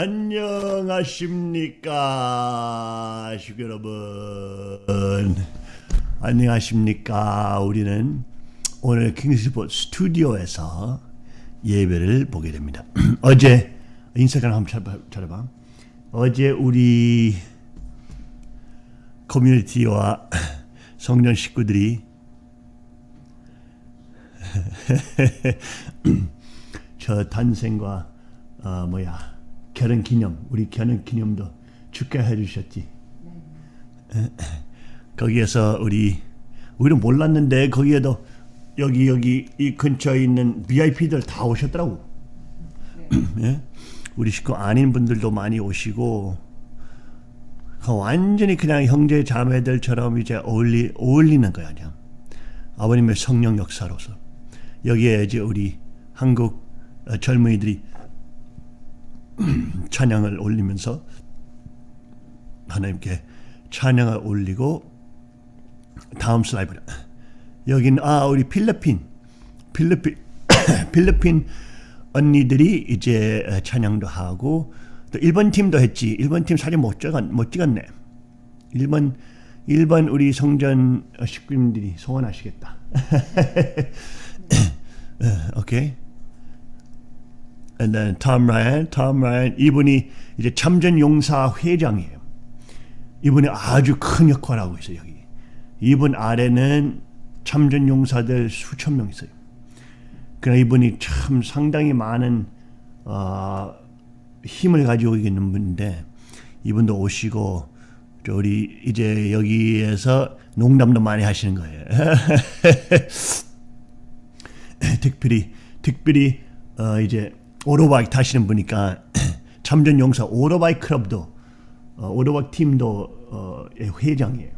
안녕하십니까 여러분. 안녕하십니까. 우리는 오늘 킹스포츠 스튜디오에서 예배를 보게 됩니다. 어제 인스타그램 한번 찾아봐. 어제 우리 커뮤니티와 성년 식구들이 저 탄생과 어, 뭐야 결혼 기념 우리 결혼 기념도 축하해 주셨지. 거기에서 우리 우리는 몰랐는데 거기에도 여기 여기 이 근처에 있는 VIP들 다 오셨더라고. 예? 우리 식구 아닌 분들도 많이 오시고 완전히 그냥 형제 자매들처럼 이제 어울리 어울리는 거야 그냥 아버님의 성령 역사로서 여기에 이제 우리 한국 젊은이들이 찬양을 올리면서 하나님께 찬양을 올리고 다음 슬라이드 여기는 아 우리 필리핀. 필리핀 필리핀 언니들이 이제 찬양도 하고 또 일본 팀도 했지. 일본 팀 사진 못 찍었 못 찍었네. 일본 일본 우리 성전 식구님들이 소원하시겠다. 오케이 and then Tom Ryan, Tom Ryan 이분이 이제 참전 용사 회장이에요. 이분이 아주 큰 역할을 하고 있어요 여기. 이분 아래는 참전 용사들 수천 명 있어요. 그러나 이분이 참 상당히 많은 어, 힘을 가지고 있는 분인데 이분도 오시고 우리 이제 여기에서 농담도 많이 하시는 거예요. 특별히 특별히 어, 이제 오토바이 타시는 분이니까 참전 용사 오토바이 클럽도 어, 오토바이 팀도 어, 회장이에요.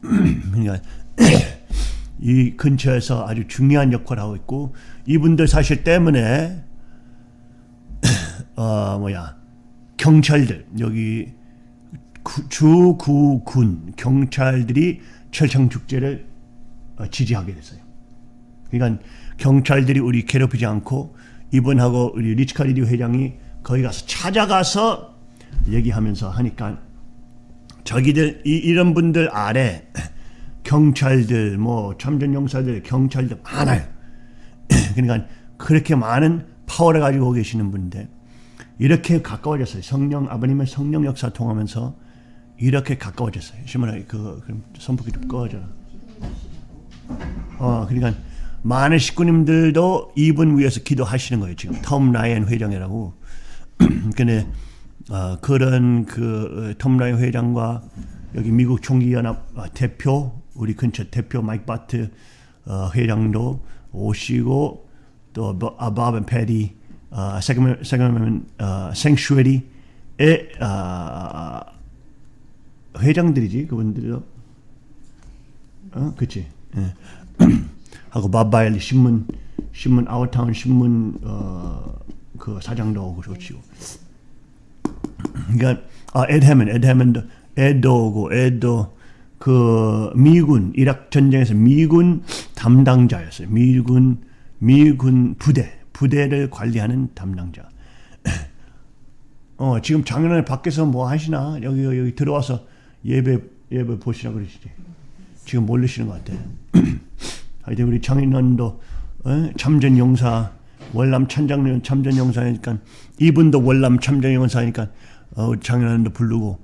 그러니까 이 근처에서 아주 중요한 역할을 하고 있고 이분들 사실 때문에 어 뭐야 경찰들 여기 주구군 경찰들이 철창 축제를 어, 지지하게 됐어요. 그러니까 경찰들이 우리 괴롭히지 않고 이분하고 우리 리치카리디 회장이 거기 가서 찾아가서 얘기하면서 하니까 저기들 이, 이런 분들 아래 경찰들 뭐 참전용사들 경찰들 많아요. 그러니까 그렇게 많은 파워를 가지고 계시는 분인데 이렇게 가까워졌어요. 성령 아버님의 성령 역사 통하면서 이렇게 가까워졌어요. 시몬아 그 그럼 선풍기 좀 꺼져라. 어 그러니까 많은 식구님들도 이분 위해서 기도하시는 거예요. 지금 톰 라이언 회장이라고. 근데 어, 그런 그톰 라이언 회장과 여기 미국 총기연합 어, 대표 우리 근처 대표 마이크 바트 어, 회장도 오시고 또 아바벤 페디 세그먼 세그먼 생슈에리의 회장들이지 그분들도 어 그치 예. 하고 바바일 신문 신문 아웃타운 신문 어, 그 사장도 오고 좋지고 그러니까 아 에드 해먼 에드 해먼도 에도 오고 에도 그 미군 이락 전쟁에서 미군 담당자였어요. 미군 미군 부대 부대를 관리하는 담당자. 어 지금 작년에 밖에서 뭐 하시나 여기 여기 들어와서 예배 예배 보시라 그러시지. 지금 모르시는 것 같아. 하여튼 우리 장인원도 어? 참전 용사 월남 찬장님 참전 용사니까 이분도 월남 참전 용사니까 어, 장인원도 부르고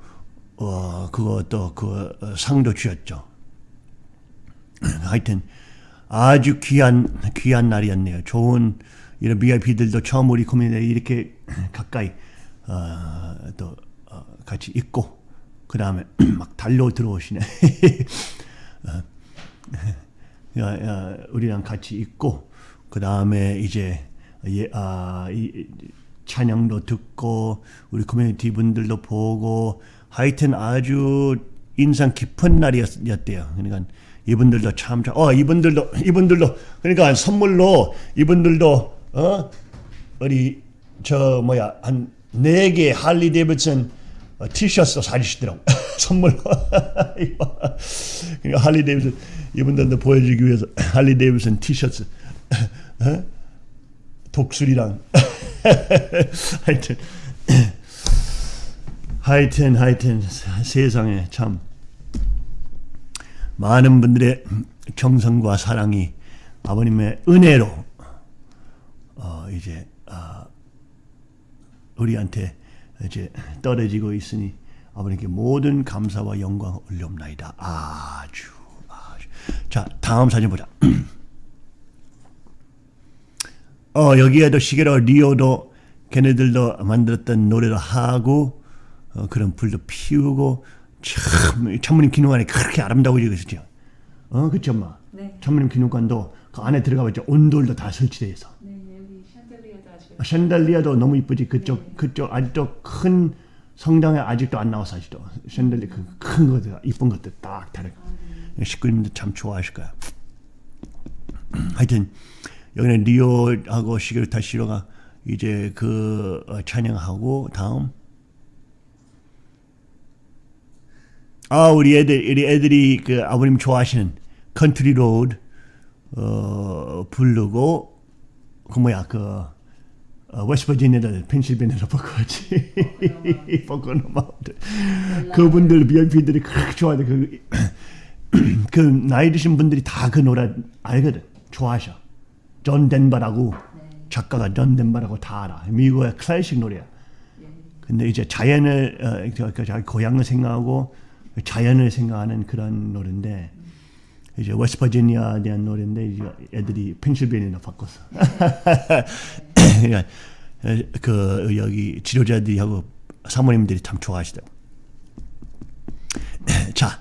어, 그거 또그 어, 상도 주었죠. 하여튼 아주 귀한 귀한 날이었네요. 좋은 이런 VIP들도 처음 우리 커뮤니티에 이렇게 가까이 어, 또 어, 같이 있고 그 다음에 막 달려 들어오시네. 어, 우리랑 같이 있고 그 다음에 이제 예, 아, 이, 찬양도 듣고 우리 커뮤니티 분들도 보고 하여튼 아주 인상 깊은 날이었대요. 그러니까 이분들도 참, 어 이분들도 이분들도 그러니까 선물로 이분들도 어 우리 저 뭐야 한 네 개 할리 데이비슨 티셔츠 사주시더라고. 선물로. 그러니까 할리 데이비슨 이분들도 보여주기 위해서 할리 데이비슨 티셔츠. 어? 독수리랑. 하여튼. 하여튼 하여튼 세상에 참. 많은 분들의 정성과 사랑이 아버님의 은혜로 어 이제 아 우리한테 이제 떨어지고 있으니 아버님께 모든 감사와 영광 올려옵나이다. 아주 아주 자 다음 사진 보자. 어 여기에도 시계로 리오도 걔네들도 만들었던 노래를 하고 어, 그런 불도 피우고 참 천문님 기념관이 그렇게 아름다워지고 있었죠. 어 그쵸 엄마? 네. 천문님 기념관도 그 안에 들어가 봤죠. 온돌도 다 설치돼 있어. 샹들리에도 너무 이쁘지. 그쪽 네. 그쪽 아직도 큰 성당에 아직도 안 나와서 아직도 샹들리에 그 큰 것들 이쁜 것들 딱 다르고 식구님들 참 좋아하실 거야. 하여튼 여기는 리오하고 시계루타 시로가 이제 그 어, 찬양하고 다음 아 우리 애들 우리 애들이 그 아버님 좋아하시는 Country Road 어 부르고 그 뭐야 그 어, 웨스트버지니아를 펜실베니아로 바꿔지 포코노 마운트 그분들 VIP들이 그렇게 좋아하대 그, 그 나이 드신 분들이 다 그 노래 알거든. 좋아하셔. 존 덴버라고. 작가가 존 덴버라고 다 알아. 미국의 클래식 노래야. 근데 이제 자연을 어, 그, 그 자기 고향을 생각하고 자연을 생각하는 그런 노래인데 이제 웨스트버지니아에 대한 노래인데 이제 애들이 펜실베니아로 바꿨어. 그러니까 에, 그 여기 지도자들이 하고 사모님들이 참 좋아하시더라고. 자,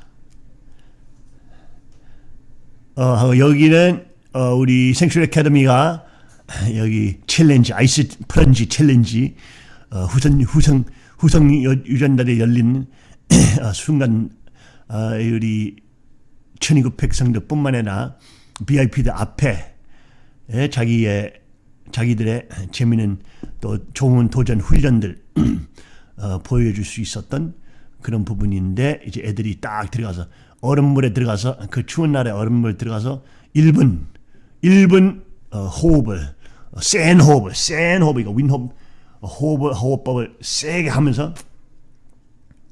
어, 여기는 어, 우리 Sanctuary 아카데미가 여기 challenge ice plunge challenge 어, 후성 후성 유- 유전달에 열린 어, 순간 어, 우리 1200 백성들뿐만 아니라 VIP들 앞에 에, 자기의 자기들의 재미있는 또 좋은 도전 훈련들 어, 보여줄 수 있었던 그런 부분인데 이제 애들이 딱 들어가서 얼음물에 들어가서 그 추운 날에 얼음물 들어가서 1분 1분 어, 호흡을 어, 센 호흡을 센 호흡 이거 윔 호프 어, 호흡을 호흡법을 세게 하면서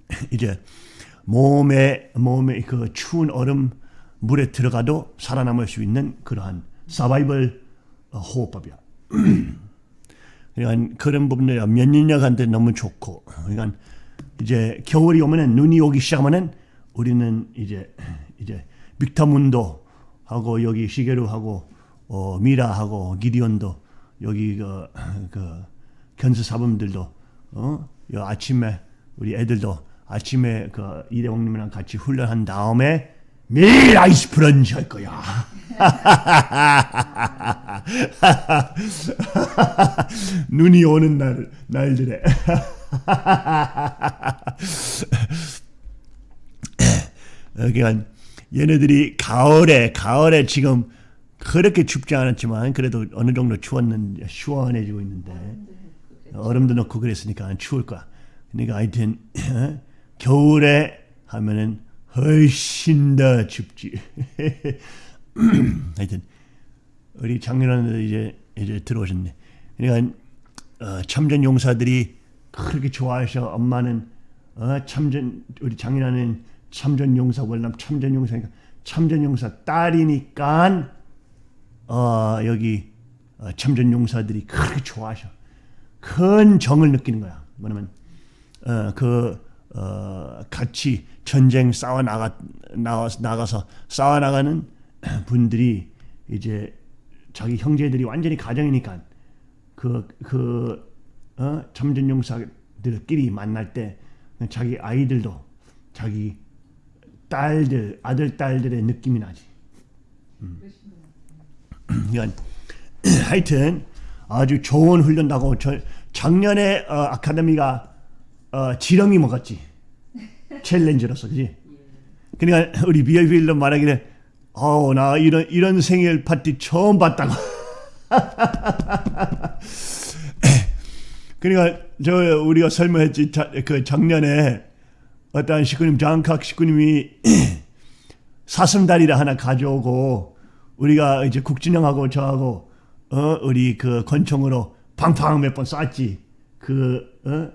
이제 몸에 몸에 그 추운 얼음 물에 들어가도 살아남을 수 있는 그러한 서바이벌 어, 호흡법이야. 그러니까 그런 부분들 면역력한테 너무 좋고 그러니까 이제 겨울이 오면은 눈이 오기 시작하면은 우리는 이제 이제 빅터문도 하고 여기 시게루 하고 어, 미라 하고 기디온도 여기 그, 그 견수 사범들도 어? 요 아침에 우리 애들도 아침에 그 이대홍님이랑 같이 훈련한 다음에 매일 아이스 프런지 할 거야. 눈이 오는 날 날들에 그러니까 얘네들이 가을에 가을에 지금 그렇게 춥지 않았지만 그래도 어느 정도 추웠는 시원해지고 있는데 얼음도 넣고 그랬으니까 안 추울 거야. 그러니까 하여튼 겨울에 하면은 훨씬 더 춥지. 하여튼 우리 작년에 이제 이제 들어오셨네. 그러니까 어, 참전 용사들이 그렇게 좋아하셔. 엄마는 어, 참전 우리 장인어른 참전 용사 월남 참전 용사니까 참전 용사 딸이니까 어, 여기 어, 참전 용사들이 그렇게 좋아하셔. 큰 정을 느끼는 거야. 뭐냐면 어, 그 어, 같이 전쟁 싸워 나가 나와 나가서 싸워 나가는 분들이 이제 자기 형제들이 완전히 가정이니까 그, 그, 어? 참전용사들끼리 만날 때 자기 아이들도 자기 딸들, 아들, 딸들의 느낌이 나지. 음. 그러니까 하여튼 아주 좋은 훈련하고 저 작년에 어, 아카데미가 어, 지렁이 먹었지. 챌린저로서, 그지? 그러니까 우리 비어필로 말하기를 어우 나 이런 이런 생일 파티 처음 봤다고. 그러니까 저 우리가 설명했지 자, 그 작년에 어떤 식구님 장각 식구님이 사슴다리를 하나 가져오고 우리가 이제 국진영하고 저하고 어 우리 그 권총으로 팡팡 몇 번 쐈지 그 어?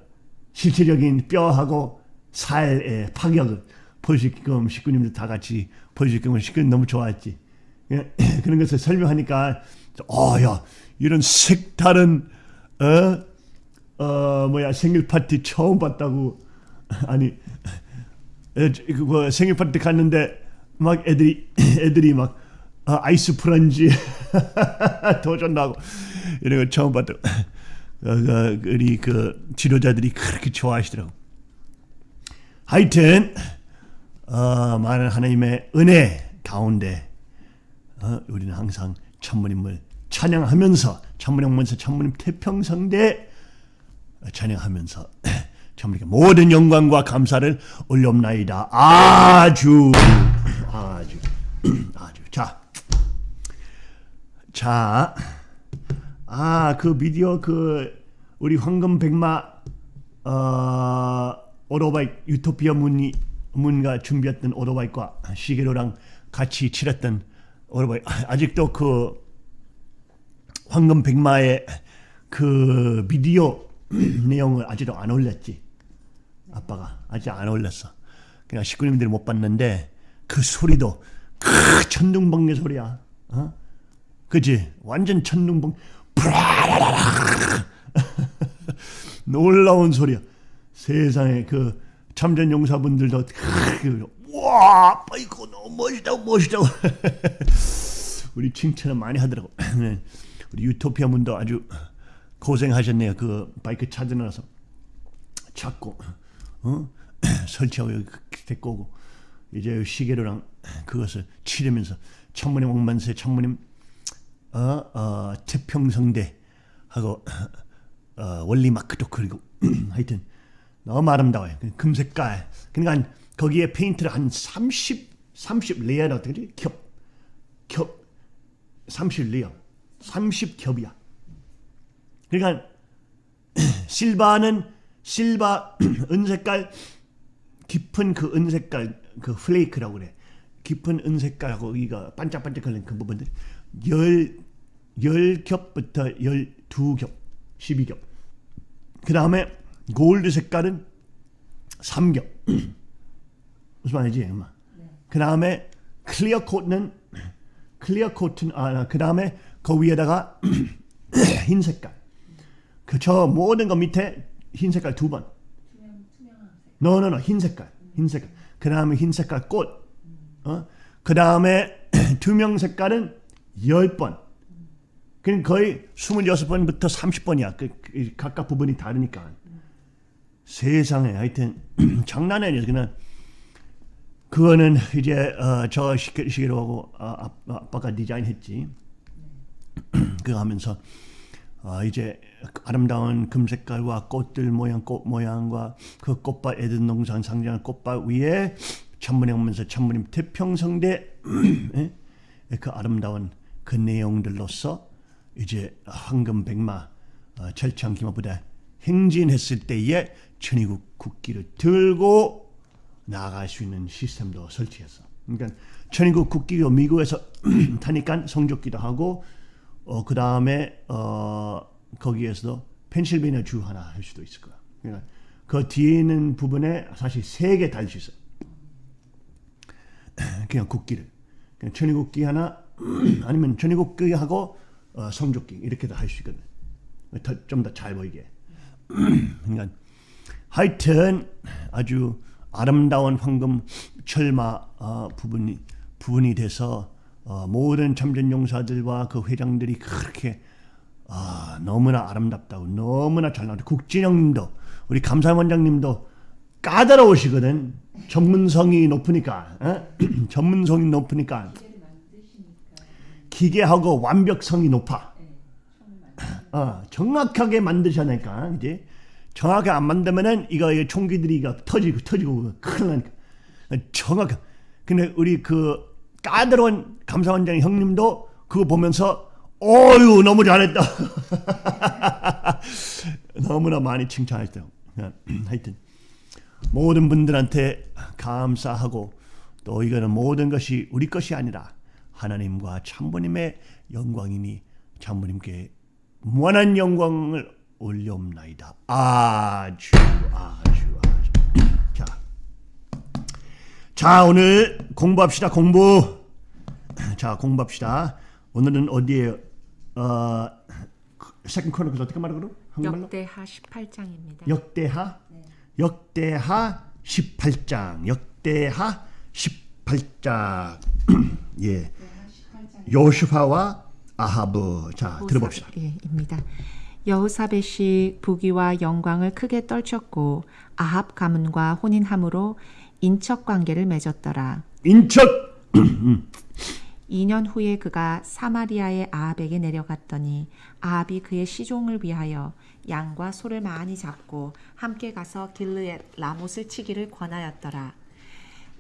실체적인 뼈하고 살의 파격을 볼 수 있게끔 식구님들 다 같이 볼수 있게끔 식구님 너무. 예, 그런 것을 설명하니까 어야 이런 색다른 어, 어 뭐야 생일 파티 처음 봤다고 아니 에, 저- 그거 생일 파티 갔는데 막 애들이 애들이 막 아, 아이스 프런지 도전도 하고 이런 거 처음 봤다고 어, 그, 우리 그 지도자들이 그렇게 좋아하시더라고. 하여튼 어, 많은 하나님의 은혜 가운데 어, 우리는 항상 천무님을 찬양하면서 천무님면서 천무님 태평성대 찬양하면서 천무님께 모든 영광과 감사를 올려옵나이다. 아주 아주 아주 자. 자. 아, 그 미디어 그 우리 황금 백마 어 오토바이 유토피아 문이 문가 준비했던 오토바이과 시계로랑 같이 칠했던 오토바이 아직도 그 황금 백마의 그 비디오 내용을 아직도 안 올렸지. 아빠가 아직 안 올렸어. 그냥 식구님들이 못 봤는데 그 소리도 크 천둥번개 소리야. 어? 그지? 완전 천둥번 놀라운 소리야. 세상에 그 참전 용사분들도 크, 와, 이거 너무 멋있다고 멋있다고. 우리 칭찬을 많이 하더라고. 네. 우리 유토피아 분도 아주 고생하셨네요. 그 바이크 찾으나서 찾고 어? 설치하고 데리고 오고 이제 시계로랑 그것을 치르면서 천문의 왕만세 천문님 어, 어, 태평성대 하고 어, 원리 마크도 그리고 하여튼 너무 아름다워요. 그 금색깔. 그러니까 거기에 페인트를 한 30, 30 layer를 어떻게 지 겹, 겹, 30 layer, 30 겹이야. 그러니까 silver는 실바 은색깔 깊은 그 은색깔 그 flake라고 그래. 깊은 은색깔하고 이거 반짝반짝거리는 그 부분들 열, 열 겹부터 열두 겹, 12겹. 그 다음에 골드 색깔은 3겹. 무슨 말이지, 엄마? 그 다음에 clear coat는 clear coat는 아 그 다음에 그 위에다가 흰 색깔. 그저 모든 거 밑에 흰 색깔 두 번. 노노노 흰 색깔 흰 색깔 그 다음에 흰 색깔 꽃 어? 그 다음에 투명 색깔은 10번 그럼 거의 26번부터 30번이야 그, 그 각각 부분이 다르니까 세상에 하여튼 장난이 아니야 그냥 그거는 이제 어, 저 시계, 시계로 하고 아, 아, 아빠가 디자인했지 그거 하면서 어, 이제 아름다운 금색깔과 꽃들 모양 꽃 모양과 그 꽃밭 에덴 농산 상징하는 꽃밭 위에 천문에 오면서 천문님 태평성대 예? 그 아름다운 그 내용들로서 이제 황금 백마 어, 철창 기마부대 행진했을 때에 천의국 국기를 들고 나아갈 수 있는 시스템도 설치했어. 그러니까 천의국 국기가 미국에서 타니까 성적기도 하고 어, 그 다음에 어, 거기에서도 펜실베니아 주 하나 할 수도 있을 거야. 그러니까 그 뒤에 있는 부분에 사실 세 개 달 수 있어. 그냥 국기를. 그냥 천의국기 하나 아니면 천의국기하고 어, 성적기 이렇게도 할 수 있거든. 좀 더 잘 보이게. 그러니까 하여튼 아주 아름다운 황금 철마 어, 부분이 부분이 돼서 어, 모든 참전 용사들과 그 회장들이 그렇게 아, 너무나 아름답다고 너무나 잘 나왔다. 국진영님도 우리 감사원장님도 까다로우시거든. 전문성이 높으니까 어? 전문성이 높으니까 기계하고 완벽성이 높아. 어, 정확하게 만드셔야 하니까 이제 정확하게 안 만들면은 이거 이 총기들이 이거 터지고 터지고 큰일 나니까 정확하. 근데 우리 그 까다로운 감사원장 형님도 그거 보면서 어유 너무 잘했다. 너무나 많이 칭찬했대요. 하여튼 모든 분들한테 감사하고 또 이거는 모든 것이 우리 것이 아니라 하나님과 참부님의 영광이니 참부모님께 무한한 영광을 올려옵나이다. 아주 아주 아주. 자, 자 오늘 공부합시다 공부. 자 공부합시다. 오늘은 어디에 어 Second Chronicle 어떻게 말하고 그러? 한국말로? 역대하 18장입니다. 역대하 역대하 18장 역대하 18장 예 요슈파와 아하브 자 들어봅시다 입니다. 여호사벳이 부귀와 영광을 크게 떨쳤고 아합 가문과 혼인함으로 인척 관계를 맺었더라. 인척 2년 후에 그가 사마리아의 아합에게 내려갔더니 아합이 그의 시종을 위하여 양과 소를 많이 잡고 함께 가서 길르엣 라못을 치기를 권하였더라.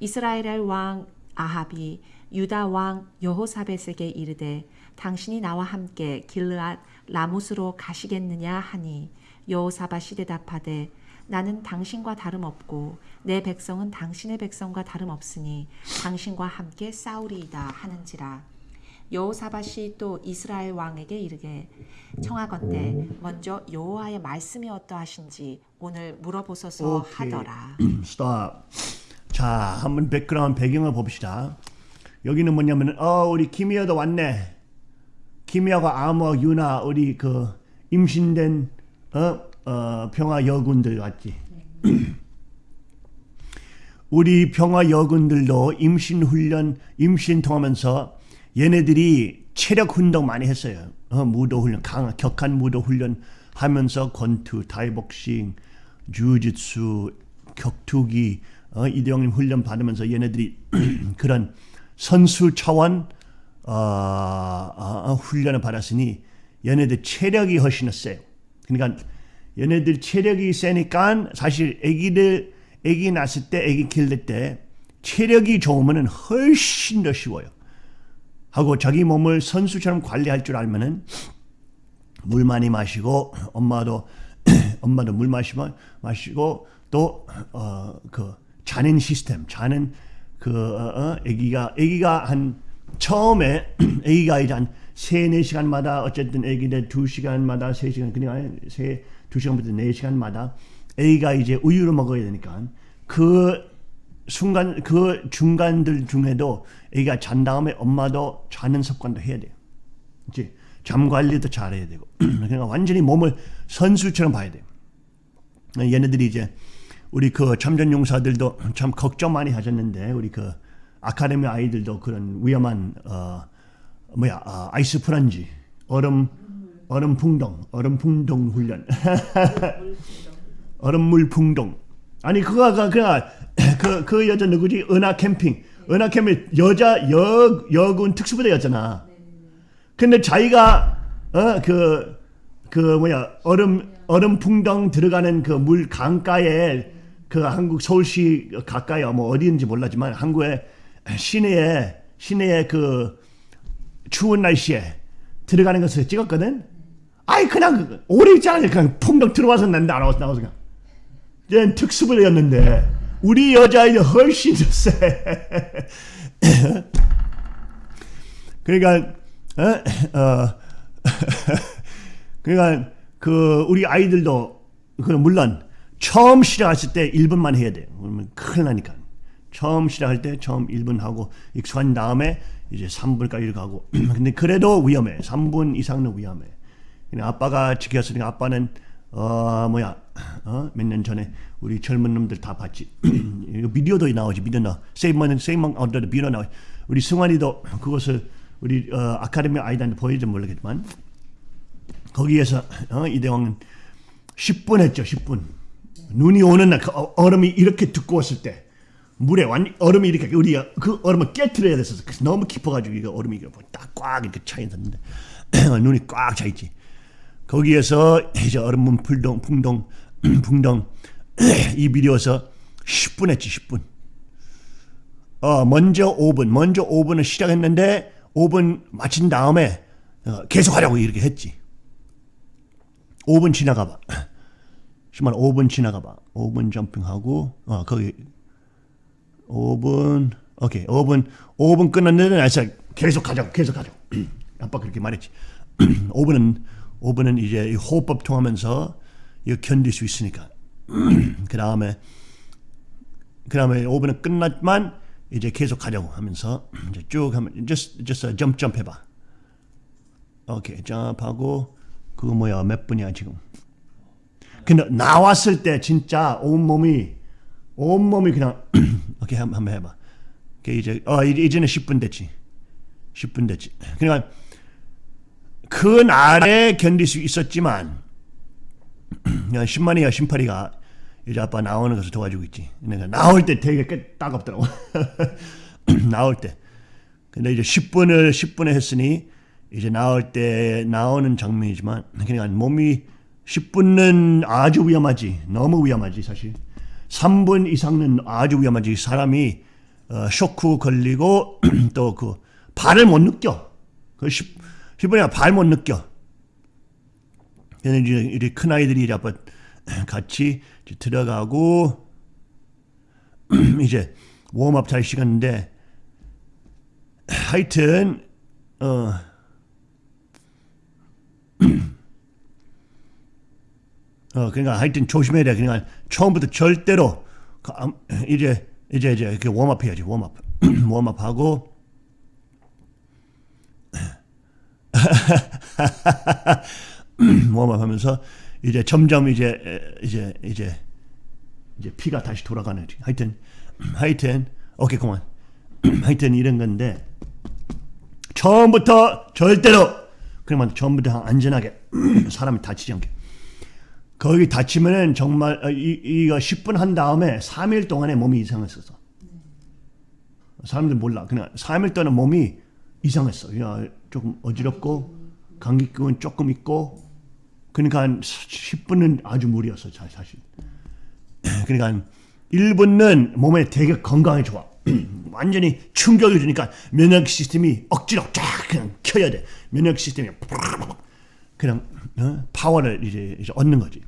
이스라엘의 왕 아합이 유다 왕 여호사벳에게 이르되 당신이 나와 함께 길르앗 라못으로 가시겠느냐 하니 여호사밧이 대답하되 나는 당신과 다름없고 내 백성은 당신의 백성과 다름없으니 당신과 함께 싸우리이다 하는지라 여호사밧이 또 이스라엘 왕에게 이르게 청하건대 먼저 여호와의 말씀이 어떠하신지 오늘 물어보소서 오케이. 하더라. stop 자 한번 백그라운드 배경을 봅시다 여기는 뭐냐면은 어 우리 김희아도 왔네 김희아가 아무 유나 우리 그 임신된 어, 어 평화 여군들 왔지 우리 평화 여군들도 임신 훈련 임신 통하면서 얘네들이 체력 운동 많이 했어요. 어, 무도 훈련, 강 격한 무도 훈련 하면서 권투, 타이복싱, 주짓수, 격투기, 어, 이대형님 훈련 받으면서 얘네들이 그런 선수 차원 어, 어, 훈련을 받았으니 얘네들 체력이 훨씬 세요. 그러니까 얘네들 체력이 세니까 사실 아기들 아기 낳았을 때 아기 키울 때 체력이 좋으면 훨씬 더 쉬워요. 하고 자기 몸을 선수처럼 관리할 줄 알면은 물 많이 마시고 엄마도 엄마도 물 마시면 마시고 또어그 자는 시스템 자는 그 어, 어, 아기가 아기가 한 처음에 아기가 이제 한 세네 시간마다 어쨌든 아기들 두 시간마다 세 시간 그냥 세두 시간부터 네 시간마다 아기가 이제 우유를 먹어야 되니까 그 순간 그 중간들 중에도 애가 잔 다음에 엄마도 자는 습관도 해야 돼요. 이제 잠 관리도 잘해야 되고 그러니까 완전히 몸을 선수처럼 봐야 돼요. 얘네들이 이제 우리 그 참전 용사들도 참 걱정 많이 하셨는데 우리 그 아카데미 아이들도 그런 위험한 어 뭐야 아, 아이스 프란지 얼음 얼음 풍덩 얼음 풍덩 훈련 얼음물 풍덩 아니 그거가 그냥 그, 그 여자 누구지? 은하 캠핑. 은하 캠핑 여자 여 여군 특수부대였잖아. 근데 자기가 어그그 그 뭐야 얼음 얼음 풍덩 들어가는 그 물 강가에 그 한국 서울시 가까이 뭐 어디인지 몰랐지만 한국의 시내에 시내에 그 추운 날씨에 들어가는 것을 찍었거든. 아이 그냥 오래 있지 않아 그냥 풍덩 들어와서 난 나와서 나와서 그냥. 얘는 특수부대였는데 우리 여자아이는 훨씬 더 세. 그러니까 어, 어 그러니까 그 우리 아이들도 그 물론 처음 시작했을 때 1분만 해야 돼요. 그러면 큰일 나니까. 처음 시작할 때 처음 1분 하고 익숙한 다음에 이제 3분까지 가고. 근데 그래도 위험해. 3분 이상은 위험해. 그냥 아빠가 지켰으니까 아빠는 어 뭐야. 어? 몇 년 전에 우리 젊은 놈들 다 봤지. 이거 비디오도 나오지. 비디오 나 세이먼 세이먼 어더 비디오 나오 우리 승환이도 그것을 우리 어, 아카데미 아이들한테 보여줘 모르겠지만 거기에서 어, 이대왕은 10분 했죠 10분. 눈이 오는 날그 얼음이 이렇게 두꺼웠을 때 물에 완 얼음이 이렇게 우리 그 얼음을 깨트려야 됐었어 너무 깊어가지고 이거 얼음이 딱꽉 이렇게 차 있었는데 눈이 꽉 차 있지 거기에서 이제 얼음 풍덩 풍덩 풍덩 이 비디오에서 10분 했지 10분. 어 먼저 5분 먼저 5분을 시작했는데 5분 마친 다음에 어, 계속 하라고 이렇게 했지. 5분 지나가 봐. 정말 5분 지나가 봐. 5분 점핑하고 어 거기 5분 오케이 5분 5분 끝났는데 날짜 계속 가자고 계속 가자고. 아빠 그렇게 말했지. 5분은 오븐은 이제 이 호흡법 통하면서 이거 견딜 수 있으니까. 그 다음에 그 다음에 오븐은 끝났만 이제 계속 가려고 하면서 이제 쭉 하면 just just jump jump 해봐. 오케이 점프하고 그거 뭐야 몇 분이야 지금? 근데 나왔을 때 진짜 온 몸이 온 몸이 그냥 한- 한번 해봐. 오케이 이제 어 이제 이제는 10분 됐지. 10분 됐지. 그러니까 그 날에 견딜 수 있었지만 그냥 10만이야 18이가 이제 아빠 나오는 것을 도와주고 있지. 그러니까 나올 때 되게 꽤 따갑더라고. 나올 때. 근데 이제 10분을 10분에 했으니 이제 나올 때 나오는 장면이지만 그러니까 몸이 10분은 아주 위험하지. 너무 위험하지 사실. 3분 이상은 아주 위험하지. 사람이 어, 쇼크 걸리고 또 그 발을 못 느껴. 그 10, 10분이나 발 못 느껴. 그래서 이제 이제 큰 아이들이 이제 아빠 같이 이제 들어가고 이제 웜업 잘 시간인데 하여튼 어 어, 그러니까 하여튼 조심해야 돼. 그러니까 처음부터 절대로 그 암- 이제 이제 이제 이렇게 웜업 해야지. 웜업. 웜업 하고 웜업 하면서 이제 점점 이제 에, 이제 이제 이제 피가 다시 돌아가는. 하여튼 하여튼 오케이 그만. 하여튼 이런 건데 처음부터 절대로 그러면 처음부터 안전하게 사람이 다치지 않게 거기 다치면은 정말 어, 이, 이거 10분 한 다음에 3일 동안에 몸이 이상했었어. 사람들 몰라. 그냥 3일 동안 몸이 이상했어. 그냥 조금 어지럽고 감기병은 조금 있고 그러니까 한 10분은 아주 무리였어 사- 사실. 그러니까 1분은 몸에 되게 건강에 좋아. 완전히 충격을 주니까 면역 시스템이 억지로 쫙 그냥 켜야 돼. 면역 시스템이 그냥 어? 파워를 이제, 이제 얻는 거지.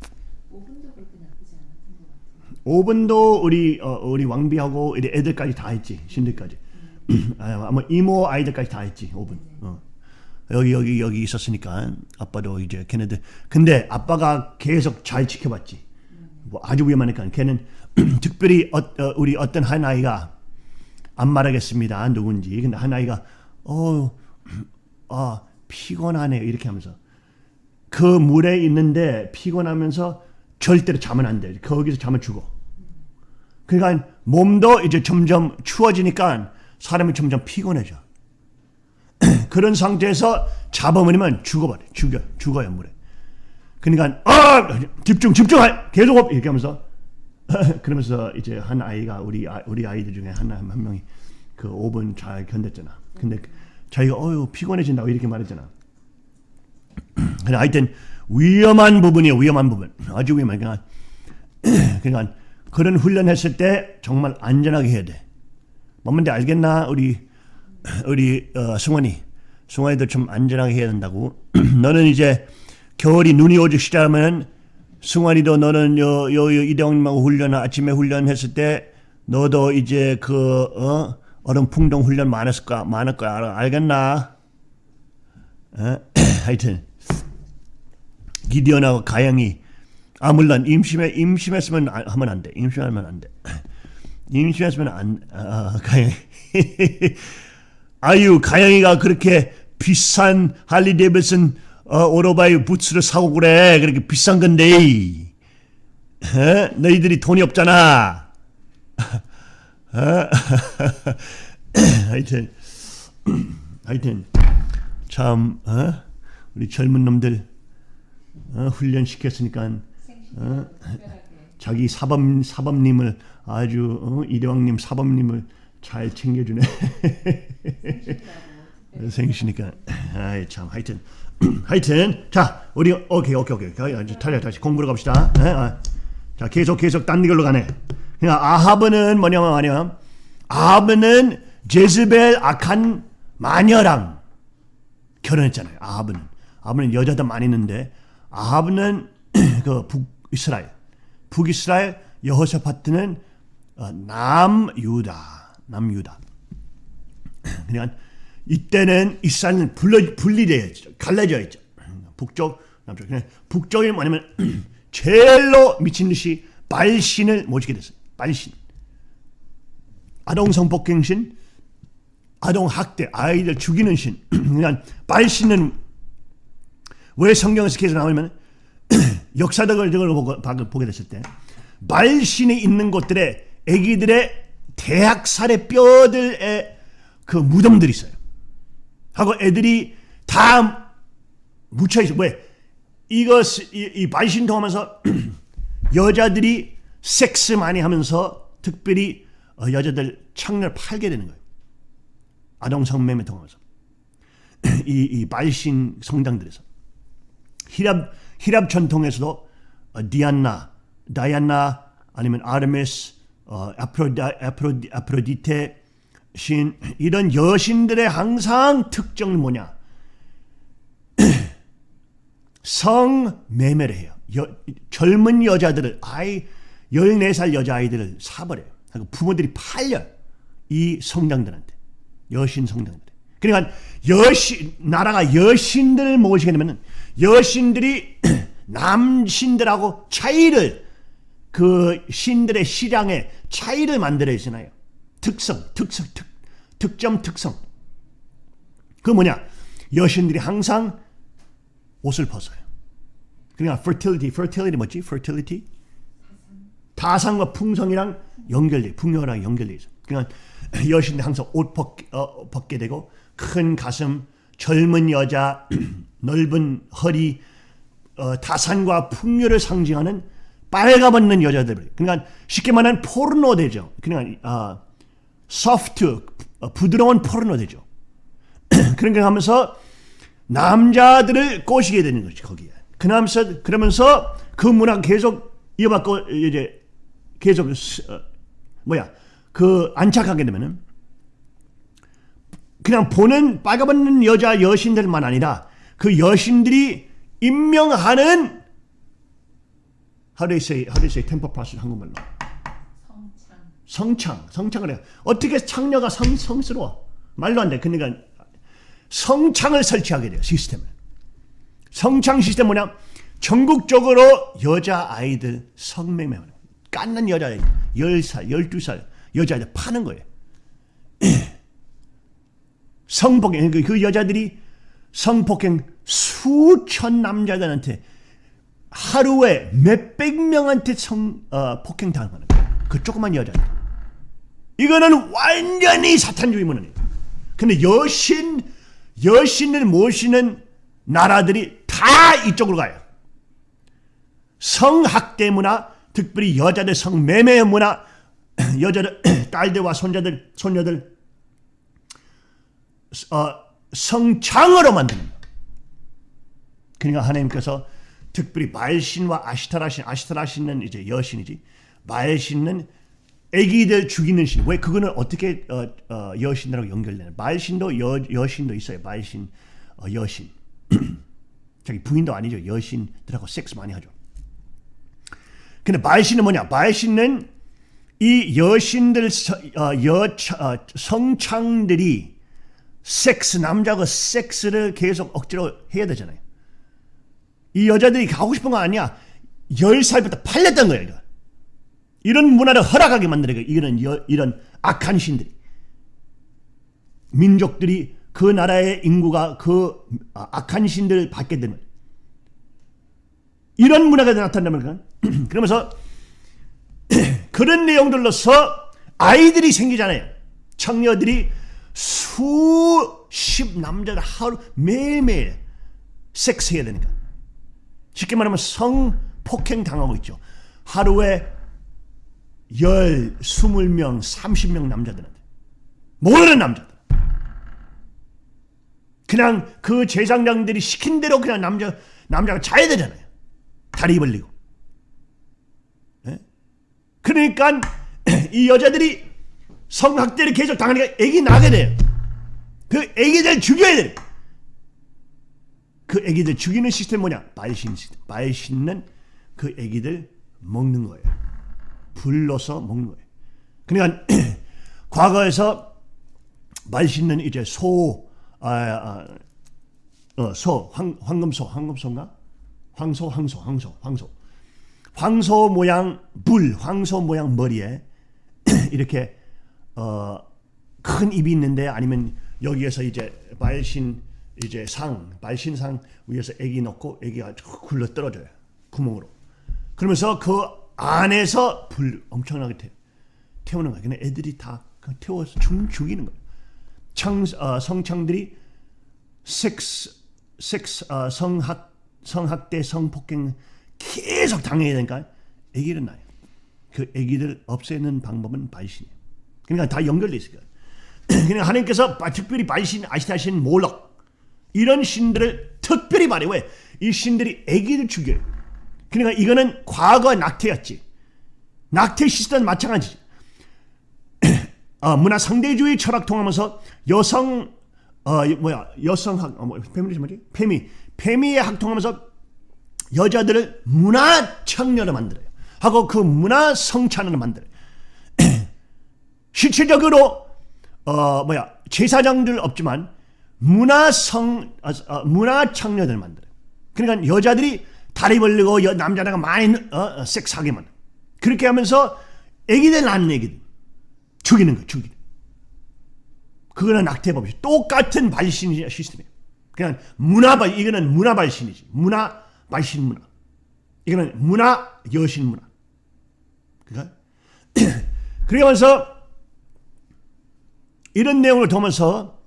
5분도 그렇게 나쁘지 않았던 것 같아요. 5분도 우리 어, 우리 왕비하고 우리 애들까지 다 했지 신들까지 아, 아마 이모 아이들까지 다 했지 5분 어. 여기 여기 여기 있었으니까 아빠도 이제 걔네들 근데 아빠가 계속 잘 지켜봤지 뭐 아주 위험하니까 걔는 특별히 어, 어, 우리 어떤 한 아이가 안 말하겠습니다 누군지 근데 한 아이가 어아 피곤하네요 이렇게 하면서 그 물에 있는데 피곤하면서 절대로 자면 안 돼. 거기서 자면 죽어. 그러니까 몸도 이제 점점 추워지니까 사람이 점점 피곤해져. 그런 상태에서 잡아버리면 죽어버려. 죽여. 죽어요, 물에. 그러니까 아! 집중 집중할 계속 up 이렇게 하면서 그러면서 이제 한 아이가 우리 아, 우리 아이들 중에 하나 한 명이 그 5분 잘 견뎠잖아. 근데 자기가 어유 피곤해진다고 이렇게 말했잖아. 근데 하여튼 위험한 부분이에요. 위험한 부분. 아주 위험한. 그러니까, 그러니까 그런 훈련했을 때 정말 안전하게 해야 돼. 뭔데 알겠나? 우리 우리 어, 승원이 승원이도 좀 안전하게 해야 된다고. 너는 이제 겨울이 눈이 오기 시작하면 승환이도 너는 요, 요, 요 이대형님하고 훈련 아침에 훈련했을 때 너도 이제 그 어? 얼음 풍덩 훈련 많았을 거야 많을 거야 알, 알겠나? 어? 하여튼 기디언하고 가영이 아 물론 임심에 임심했으면 아- 하면 안 돼. 임심하면 안 돼. 임심했으면 안 아, 가영이 아유 가영이가 그렇게 비싼 할리 데이비슨 어, 오토바이 부츠를 사고 그래 그렇게 비싼 건데 에? 너희들이 돈이 없잖아 어? 하여튼 하여튼 참 어? 우리 젊은 놈들 어, 훈련 시켰으니까 어? 자기 사범 사범님을 아주 어? 이대왕님 사범님을 잘 챙겨주네 생기시니까 아이 참 하여튼 하여튼 자 우리 오케이 오케이 오케이 탈려 다시 공부로 갑시다 에? 아. 자 계속 계속 딴 걸로 가네 그러니까 아하브는 뭐냐면 뭐냐면 아하브는 제즈벨 악한 마녀랑 결혼했잖아요. 아합은 아합은 여자도 많이 있는데 아합은 그 북이스라엘 북이스라엘 여호사파트는 어, 남유다 남유다 그러니까 이때는 이스라엘은 분리, 분리되어 있죠. 갈라져 있죠. 북쪽 남쪽. 그냥 북쪽이 뭐냐면 제일로 미친 듯이 발신을 모시게 됐어요. 발신. 아동 성폭행 신, 아동 학대, 아이들 죽이는 신. 그러니까 발신은 왜 성경에서 계속 나오냐면 역사적을 보고, 보게 됐을 때 말신이 있는 곳들에 아기들의 대학살의 뼈들의 그 무덤들이 있어요. 하고 애들이 다 묻혀 있어. 왜? 이것 이, 이 말신 통하면서 여자들이 섹스 많이 하면서 특별히 어, 여자들 창녀를 팔게 되는 거예요. 아동 성매매 통하면서 이, 이 말신 성당들에서 히랍 히랍 전통에서도 어, 디안나, 다이아나 아니면 아르메스, 어, 아프로다, 아프로디, 아프로디테 신 이런 여신들의 항상 특征은 뭐냐? 성매매를 해요. 여, 젊은 여자들을 아이 14살 여자아이들을 사버려요. 그리고 부모들이 팔려요. 이 성당들한테. 여신 성당들. 그러니까 여신 나라가 여신들을 모시게 되면 여신들이 남신들하고 차이를 그 신들의 시장에 차이를 만들어 있잖아요. 특성, 특성, 특, 특점, 특성. 그 뭐냐? 여신들이 항상 옷을 벗어요. 그러니까 fertility, fertility 뭐지? fertility? 다산과 풍성이랑 연결돼, 풍요랑 연결돼 있어. 그러니까 여신들 항상 옷 벗, 어, 벗게 되고 큰 가슴, 젊은 여자, 넓은 허리, 어, 다산과 풍요를 상징하는 빨가벗는 여자들. 그러니까 쉽게 말하면 포르노 되죠. 그러니까 어, 소프트, 어, 부드러운 포르노 되죠. 그러니까 하면서 남자들을 꼬시게 되는 거지 거기에. 그러면서 그러면서 그 문화 계속 이어받고 이제 계속 어, 뭐야 그 안착하게 되면은 그냥 보는 빨가벗는 여자 여신들만 아니라 그 여신들이 임명하는 how do you say how do you say temple process 한국말로 성창. 성창 성창을 해요. 어떻게 창녀가 성 성스러워 말도 안 돼. 그러니까 성창을 설치하게 돼요 시스템을. 성창 시스템 뭐냐? 전국적으로 여자 아이들 성매매하는 깐난 여자 아이 10살, 12살 여자아이들 파는 거예요. 성폭행 그, 그 여자들이 성폭행 수천 남자들한테 하루에 몇백 명한테 성 어, 폭행 당하는. 그 조그만 여자. 이거는 완전히 사탄주의 문화예요. 근데 여신 여신을 모시는 나라들이 다 이쪽으로 가요. 성학대 문화, 특별히 여자들 성매매 문화, 여자들 딸들과 손자들 손녀들 어, 성창으로 만드는 거예요. 그러니까 하나님께서 특별히 말신과 아시타라신, 아시타라신은 이제 여신이지. 말신은 아기들 죽이는 신. 왜 그거는 어떻게 어, 어, 여신들하고 연결되는? 말신도 여, 여신도 있어요. 말신, 어, 여신. 자기 부인도 아니죠. 여신들하고 섹스 많이 하죠. 근데 말신은 뭐냐? 말신은 이 여신들 어, 여 어, 성창들이 섹스 남자가 섹스를 계속 억지로 해야 되잖아요. 이 여자들이 가고 싶은 거 아니야. 10살부터 팔렸던 거예요. 이거. 이런 문화를 허락하게 만드는 거예요. 이런, 여, 이런 악한 신들이. 민족들이 그 나라의 인구가 그 악한 신들을 받게 되는 이런 문화가 나타나면 그러면서 그런 내용들로서 아이들이 생기잖아요. 청녀들이 수십 남자들 하루 매일매일 섹스해야 되니까. 쉽게 말하면 성폭행 당하고 있죠. 하루에 열, 스물 명, 삼십 명 남자들한테. 모르는 남자들. 그냥 그 제사장들이 시킨 대로 그냥 남자, 남자가 자야 되잖아요. 다리 벌리고. 네? 그러니까 이 여자들이 성학대를 계속 당하니까 애기 나게 돼요. 그 애기들 죽여야 돼요. 그 애기들 죽이는 시스템 뭐냐? 말신 시스템. 말신은 그 애기들 먹는 거예요. 불러서 먹는 거예요. 그러니까 과거에서 말신은 이제 소, 아, 아, 어, 소, 황, 황금소, 황금소인가? 황소, 황소, 황소, 황소. 황소 모양 불, 황소 모양 머리에 이렇게 어, 큰 입이 있는데 아니면 여기에서 이제 발신 이제 상, 발신상 위에서 애기 넣고 애기가 굴러 떨어져요. 구멍으로. 그러면서 그 안에서 불 엄청나게 태, 태우는 거예요. 그냥 애들이 다 태워서 죽, 죽이는 거예요. 청, 어, 성창들이 섹스, 어, 성학, 성학대, 성폭행 계속 당해야 되니까 애기를 낳아요. 그 애기들 없애는 방법은 발신이에요. 그러니까 다 연결돼 있어요. 그러니까 하나님께서 특별히 발신 아시다시는 몰락 이런 신들을 특별히 말해 왜? 이 신들이 애기를 죽여요. 그러니까 이거는 과거 낙태였지. 낙태 시스템은 마찬가지지. 어, 문화 상대주의 철학 통하면서 여성 어 뭐야 여성학 어, 뭐, 페미니즘 뭐지? 페미 페미의 학 통하면서 여자들을 문화 청년을 만들어요. 하고 그 문화 성찬을 만들어요. 실질적으로 어 뭐야 제사장들 없지만 문화성 어, 어, 문화 청년을 만들어요. 그러니까 여자들이 다리 벌리고 여, 남자가 많이 어, 어, 섹스하게만 그렇게 하면서 애기들 낳는 애기들 죽이는 거 죽이는. 그거는 낙태법이 똑같은 발신 시스템이에요. 그냥 문화 발 이거는 문화 발신이지 문화 발신 문화. 이거는 문화 여신 문화. 그러니까 그러면서 이런 내용을 보면서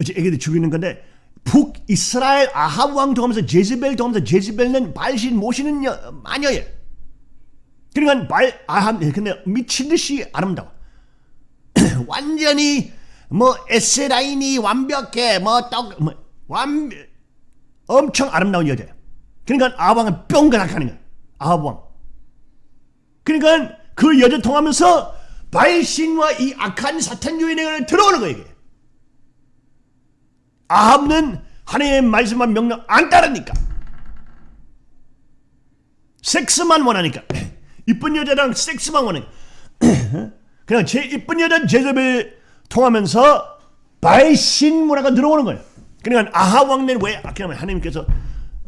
이제 애기들 죽이는 건데 북이스라엘 아합 왕 통하면서 제즈벨 통하면서 제즈벨은 발신 모시는 여, 마녀예요. 그러니까 발 아합 근데 미친 듯이 아름다워. 완전히 뭐 에세 라인이 완벽해 뭐떡 뭐 완 엄청 아름다운 여자예요. 그러니까 아합 왕은 뿅가락 하는 거야. 아합 왕. 그러니까 그 여자 통하면서 발신과 이 악한 사탄 유인을 들어오는 거예요. 이게. 아합은 하나님의 말씀만 명령 안 따르니까. 섹스만 원하니까. 이쁜 여자랑 섹스만 원하니까. 그냥 제 이쁜 여자 제접을 통하면서 발신 문화가 들어오는 거예요. 그러니까 아합 왕래는 왜? 그러면 하나님께서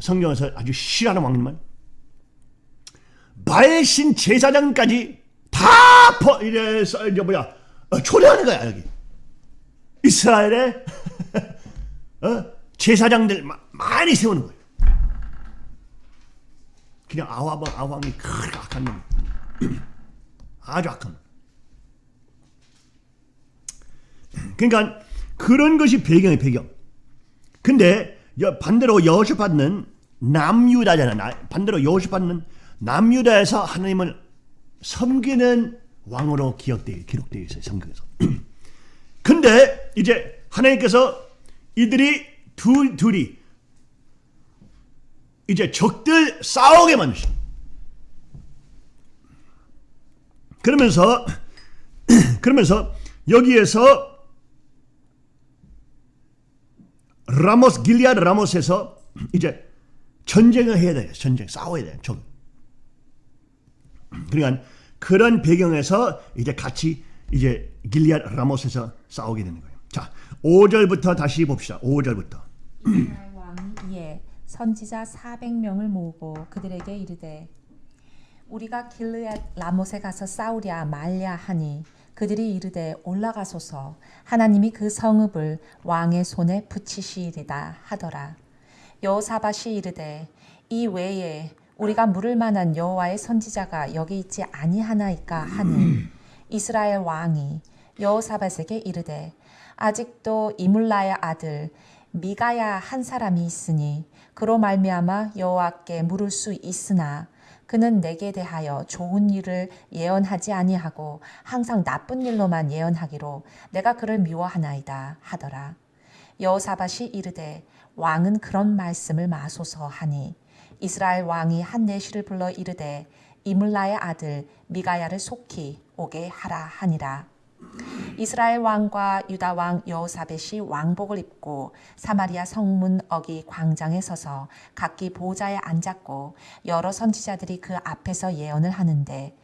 성경에서 아주 싫어하는 왕님만 발신 제사장까지 다 퍼, 이래서 이제 뭐야 어, 초래하는 거야 여기 이스라엘에 어? 제사장들 마, 많이 세우는 거예요. 그냥 아와방 아왕이 그렇게 악한 놈, 아주 악한 놈. 그러니까 그런 것이 배경의 배경. 근데 여, 반대로 여호수아는 남유다잖아. 나- 반대로 여호수아는 남유다에서 하나님을 섬기는 왕으로 기억돼 기록되어 있어요 성경에서. 근데 이제 하나님께서 이들이 둘 둘이 이제 적들 싸우게 만드시. 그러면서 그러면서 여기에서 라모스 길리아드 라모스에서 이제 전쟁을 해야 돼요. 전쟁 싸워야 돼요. 적. 그러니까 그런 배경에서 이제 같이 이제 길리아드 라모스에서 싸우게 되는 거예요. 자, 5절부터 다시 봅시다. 5절부터. 이스라엘 왕이 이에 선지자 400명을 모으고 그들에게 이르되 우리가 길르앗 라못에 가서 싸우랴 말랴 하니 그들이 이르되 올라가소서 하나님이 그 성읍을 왕의 손에 붙이시리다 하더라 여호사밧이 이르되 이 외에 우리가 물을 만한 여호와의 선지자가 여기 있지 아니하나이까 하니 이스라엘 왕이 여호사밧에게 이르되 아직도 이물라의 아들 미가야 한 사람이 있으니 그로 말미암아 여호와께 물을 수 있으나 그는 내게 대하여 좋은 일을 예언하지 아니하고 항상 나쁜 일로만 예언하기로 내가 그를 미워하나이다 하더라. 여호사밧이 이르되 왕은 그런 말씀을 마소서 하니 이스라엘 왕이 한 내시를 불러 이르되 이물라의 아들 미가야를 속히 오게 하라 하니라. 이스라엘 왕과 유다 왕 여호사벳이 왕복을 입고 사마리아 성문 어기 광장에 서서 각기 보좌에 앉았고 여러 선지자들이 그 앞에서 예언을 하는데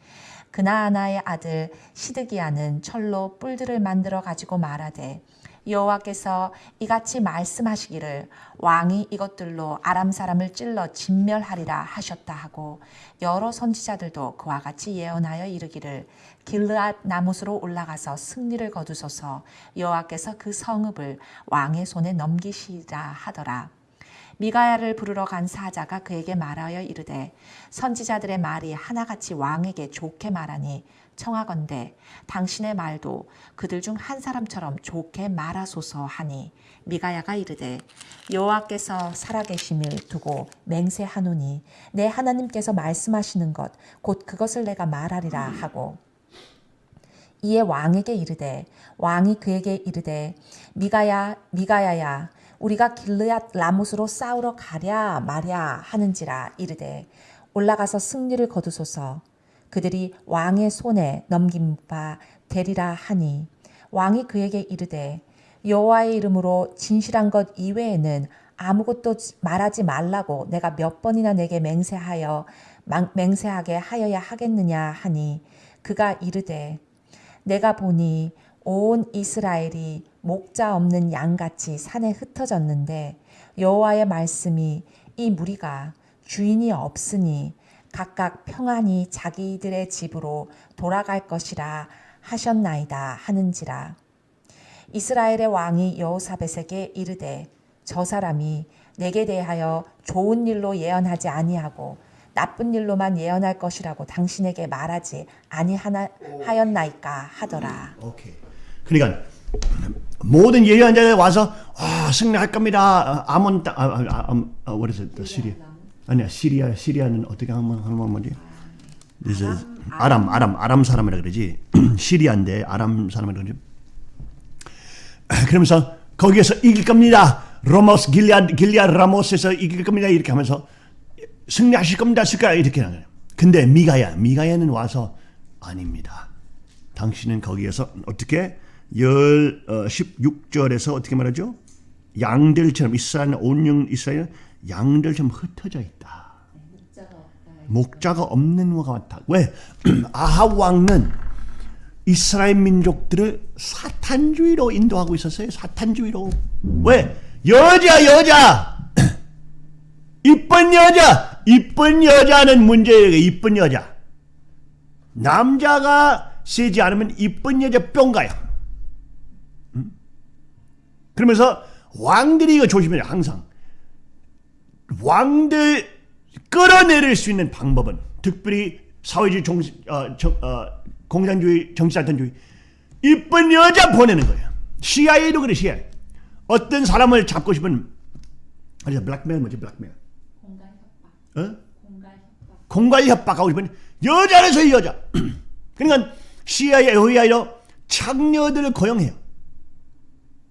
그나아나의 아들 시드기야는 철로 뿔들을 만들어 가지고 말하되 여호와께서 이같이 말씀하시기를 왕이 이것들로 아람 사람을 찔러 진멸하리라 하셨다 하고 여러 선지자들도 그와 같이 예언하여 이르기를 길르앗 나무스로 올라가서 승리를 거두소서 여호와께서 그 성읍을 왕의 손에 넘기시리라 하더라. 미가야를 부르러 간 사자가 그에게 말하여 이르되 선지자들의 말이 하나같이 왕에게 좋게 말하니 청하건대 당신의 말도 그들 중 한 사람처럼 좋게 말하소서 하니 미가야가 이르되 여호와께서 살아계심을 두고 맹세하노니 내 하나님께서 말씀하시는 것 곧 그것을 내가 말하리라 하고 이에 왕에게 이르되 왕이 그에게 이르되 미가야 미가야야 우리가 길르앗 라못으로 싸우러 가랴 마랴 하는지라 이르되 올라가서 승리를 거두소서 그들이 왕의 손에 넘긴 바 되리라 하니 왕이 그에게 이르되 여호와의 이름으로 진실한 것 이외에는 아무것도 말하지 말라고 내가 몇 번이나 내게 맹세하여 망- 맹세하게 하여야 하겠느냐 하니 그가 이르되 내가 보니 온 이스라엘이 목자 없는 양같이 산에 흩어졌는데 여호와의 말씀이 이 무리가 주인이 없으니 각각 평안히 자기들의 집으로 돌아갈 것이라 하셨나이다 하는지라 이스라엘의 왕이 여호사벳에게 이르되 저 사람이 내게 대하여 좋은 일로 예언하지 아니하고 나쁜 일로만 예언할 것이라고 당신에게 말하지 아니하였나이까 하더라. 오케이. 그러니까 모든 예언자들 와서 와 승리할 겁니다. 아, 아몬 땅, 아, 아, 아, 아, what is 시리아. 아니야 시리아 시리아는 어떻게 하면 하면 뭐지? 아람 아람 아람 사람이라 그러지. 시리아인데 아람 사람이라 그러지. 그러면서 거기에서 이길 겁니다. 로모스 길리아 길리아 라모스에서 이길 겁니다. 이렇게 하면서 승리하실 겁니다. 쓸까 이렇게 하는 거예요. 근데 미가야 미가야는 와서 아닙니다. 당신은 거기에서 어떻게 열 어, 16절에서 어떻게 말하죠? 양들처럼 이스라엘 온영 이스라엘 양들처럼 흩어져 있다. 목자가 없다. 목자가 없는 것과 같다. 왜? 아합 왕은 이스라엘 민족들을 사탄주의로 인도하고 있었어요. 사탄주의로. 왜? 여자 여자 이쁜 여자 이쁜 여자는 문제예요. 이쁜 여자. 남자가 세지 않으면 이쁜 여자 뿅 가요. 음? 그러면서 왕들이 이거 조심해요. 항상 왕들 끌어내릴 수 있는 방법은 특별히 사회주의 정, 어, 정, 어, 공산주의 정치사탄주의 이쁜 여자 보내는 거예요. CIA도 그래 CIA. 어떤 사람을 잡고 싶은 아니 블랙메일 뭐지 블랙메일 공갈 협박. 어? 공갈 협박. 공갈 협박하고 싶은 여자라서 이 여자. 그러니까 CIA, FBI로 창녀들을 고용해요.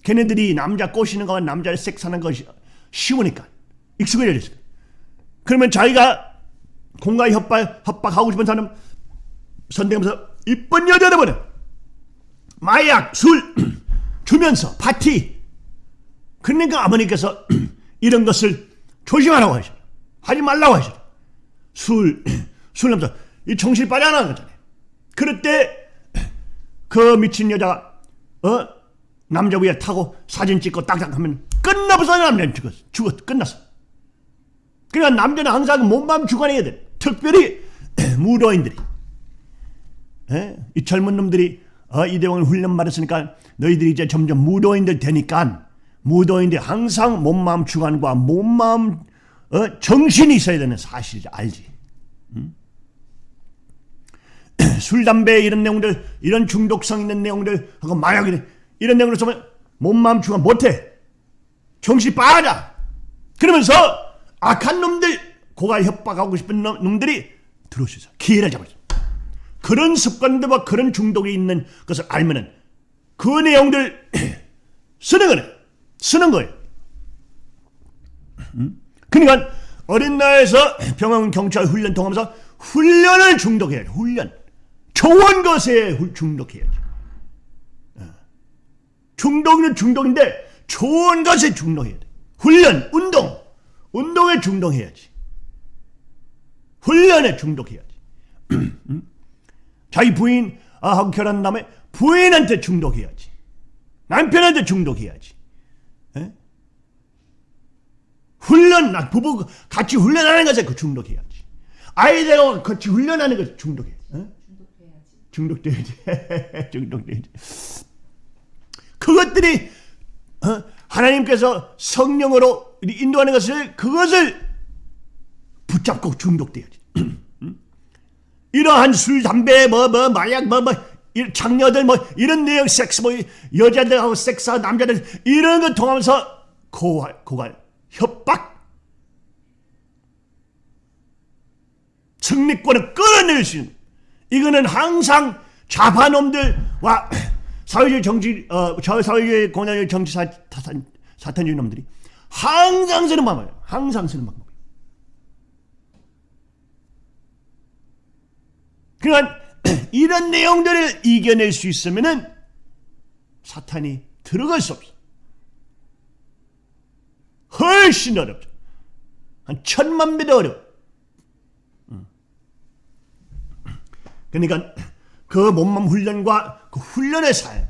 걔네들이 남자 꼬시는 거와 남자를 섹스하는 것이 쉬우니까 익숙해졌어요. 그러면 자기가 공갈 협박 협박하고 싶은 사람 선택하면서 이쁜 여자를 보내. 마약, 술 주면서 파티. 그러니까 아버님께서 이런 것을 조심하라고 하셔. 하지 말라고 하셔. 술, 술 남자, 이 정신이 빠져나가는 거잖아요. 그럴 때, 그 미친 여자가, 어? 남자 위에 타고 사진 찍고 딱딱 하면 끝나버서 남자는 죽었어. 죽었어. 끝났어. 그러니까 남자는 항상 몸만 주관해야 돼. 특별히 무도인들이. 예? 이 젊은 놈들이 어, 이대왕을 훈련 받았으니까 너희들이 이제 점점 무도인들 되니까 무도인들 항상 몸마음 주관과 몸마음 어, 정신이 있어야 되는 사실이지 알지. 음? 술, 담배 이런 내용들 이런 중독성 있는 내용들 하고 마약 이런, 이런 내용을 쓰면 몸마음 주관 못해. 정신이 빠져. 그러면서 악한 놈들 고갈 협박하고 싶은 놈, 놈들이 들어오셔서 기회를 잡아줘. 그런 습관들과 그런 중독이 있는 것을 알면은 그 내용들 쓰는 거네. 쓰는 거예요. 음? 그러니까 어린 나이에서 병원 경찰 훈련 통하면서 훈련을 중독해야 돼. 훈련. 좋은 것에 후- 중독해야지. 어. 중독은 중독인데 좋은 것에 중독해야 돼. 훈련, 운동. 운동에 중독해야지. 훈련에 중독해야지. 자기 부인 아, 하고 결혼한 다음에 부인한테 중독해야지. 남편한테 중독해야지. 에? 훈련, 나 부부 같이 훈련하는 것에 그 중독해야지. 아이들하고 같이 훈련하는 것에? 중독해야지. 중독돼야지. 중독돼야지. 그것들이 어? 하나님께서 성령으로 인도하는 것을 그것을 붙잡고 중독돼야지. 음? 이러한 술, 담배, 뭐, 뭐, 마약, 뭐, 뭐, 이 장녀들, 뭐, 이런 내용, 섹스, 뭐, 여자들하고 섹스하고 남자들, 이런 거 통하면서 고갈, 고갈, 협박, 승리권을 끌어낼 수 있는, 이거는 항상 좌파놈들과 사회주의 정치, 어, 저 사회주의 공산주의 정치 사, 사탄, 사탄주의 놈들이 항상 쓰는 방법이에요. 항상 쓰는 방법. 그러니까 이런 내용들을 이겨낼 수 있으면은 사탄이 들어갈 수 없어. 훨씬 어렵죠. 한 천만 배도 어려워. 음. 그러니까 그 몸몸 훈련과 그 훈련의 삶,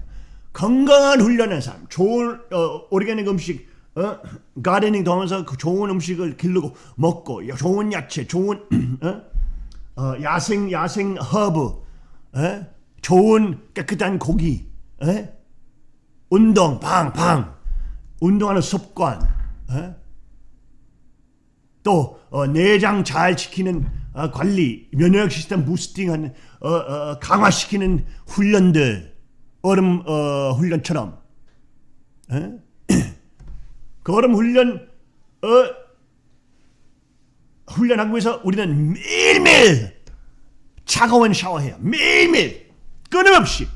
건강한 훈련의 삶, 좋은 어, organic 음식, 어, gardening도 하면서 그 좋은 음식을 기르고 먹고 좋은 야채, 좋은 어? 어, 야생 야생 허브, 에? 좋은 깨끗한 고기, 에? 운동, 방, 방, 운동하는 습관, 에? 또 어, 내장 잘 지키는 어, 관리, 면역 시스템 부스팅하는 어, 어, 강화시키는 훈련들, 얼음 어, 훈련처럼, 에? 그 얼음 훈련 어, 훈련하기 위해서 우리는 매일매일 차가운 샤워해요. 매일매일 끊임없이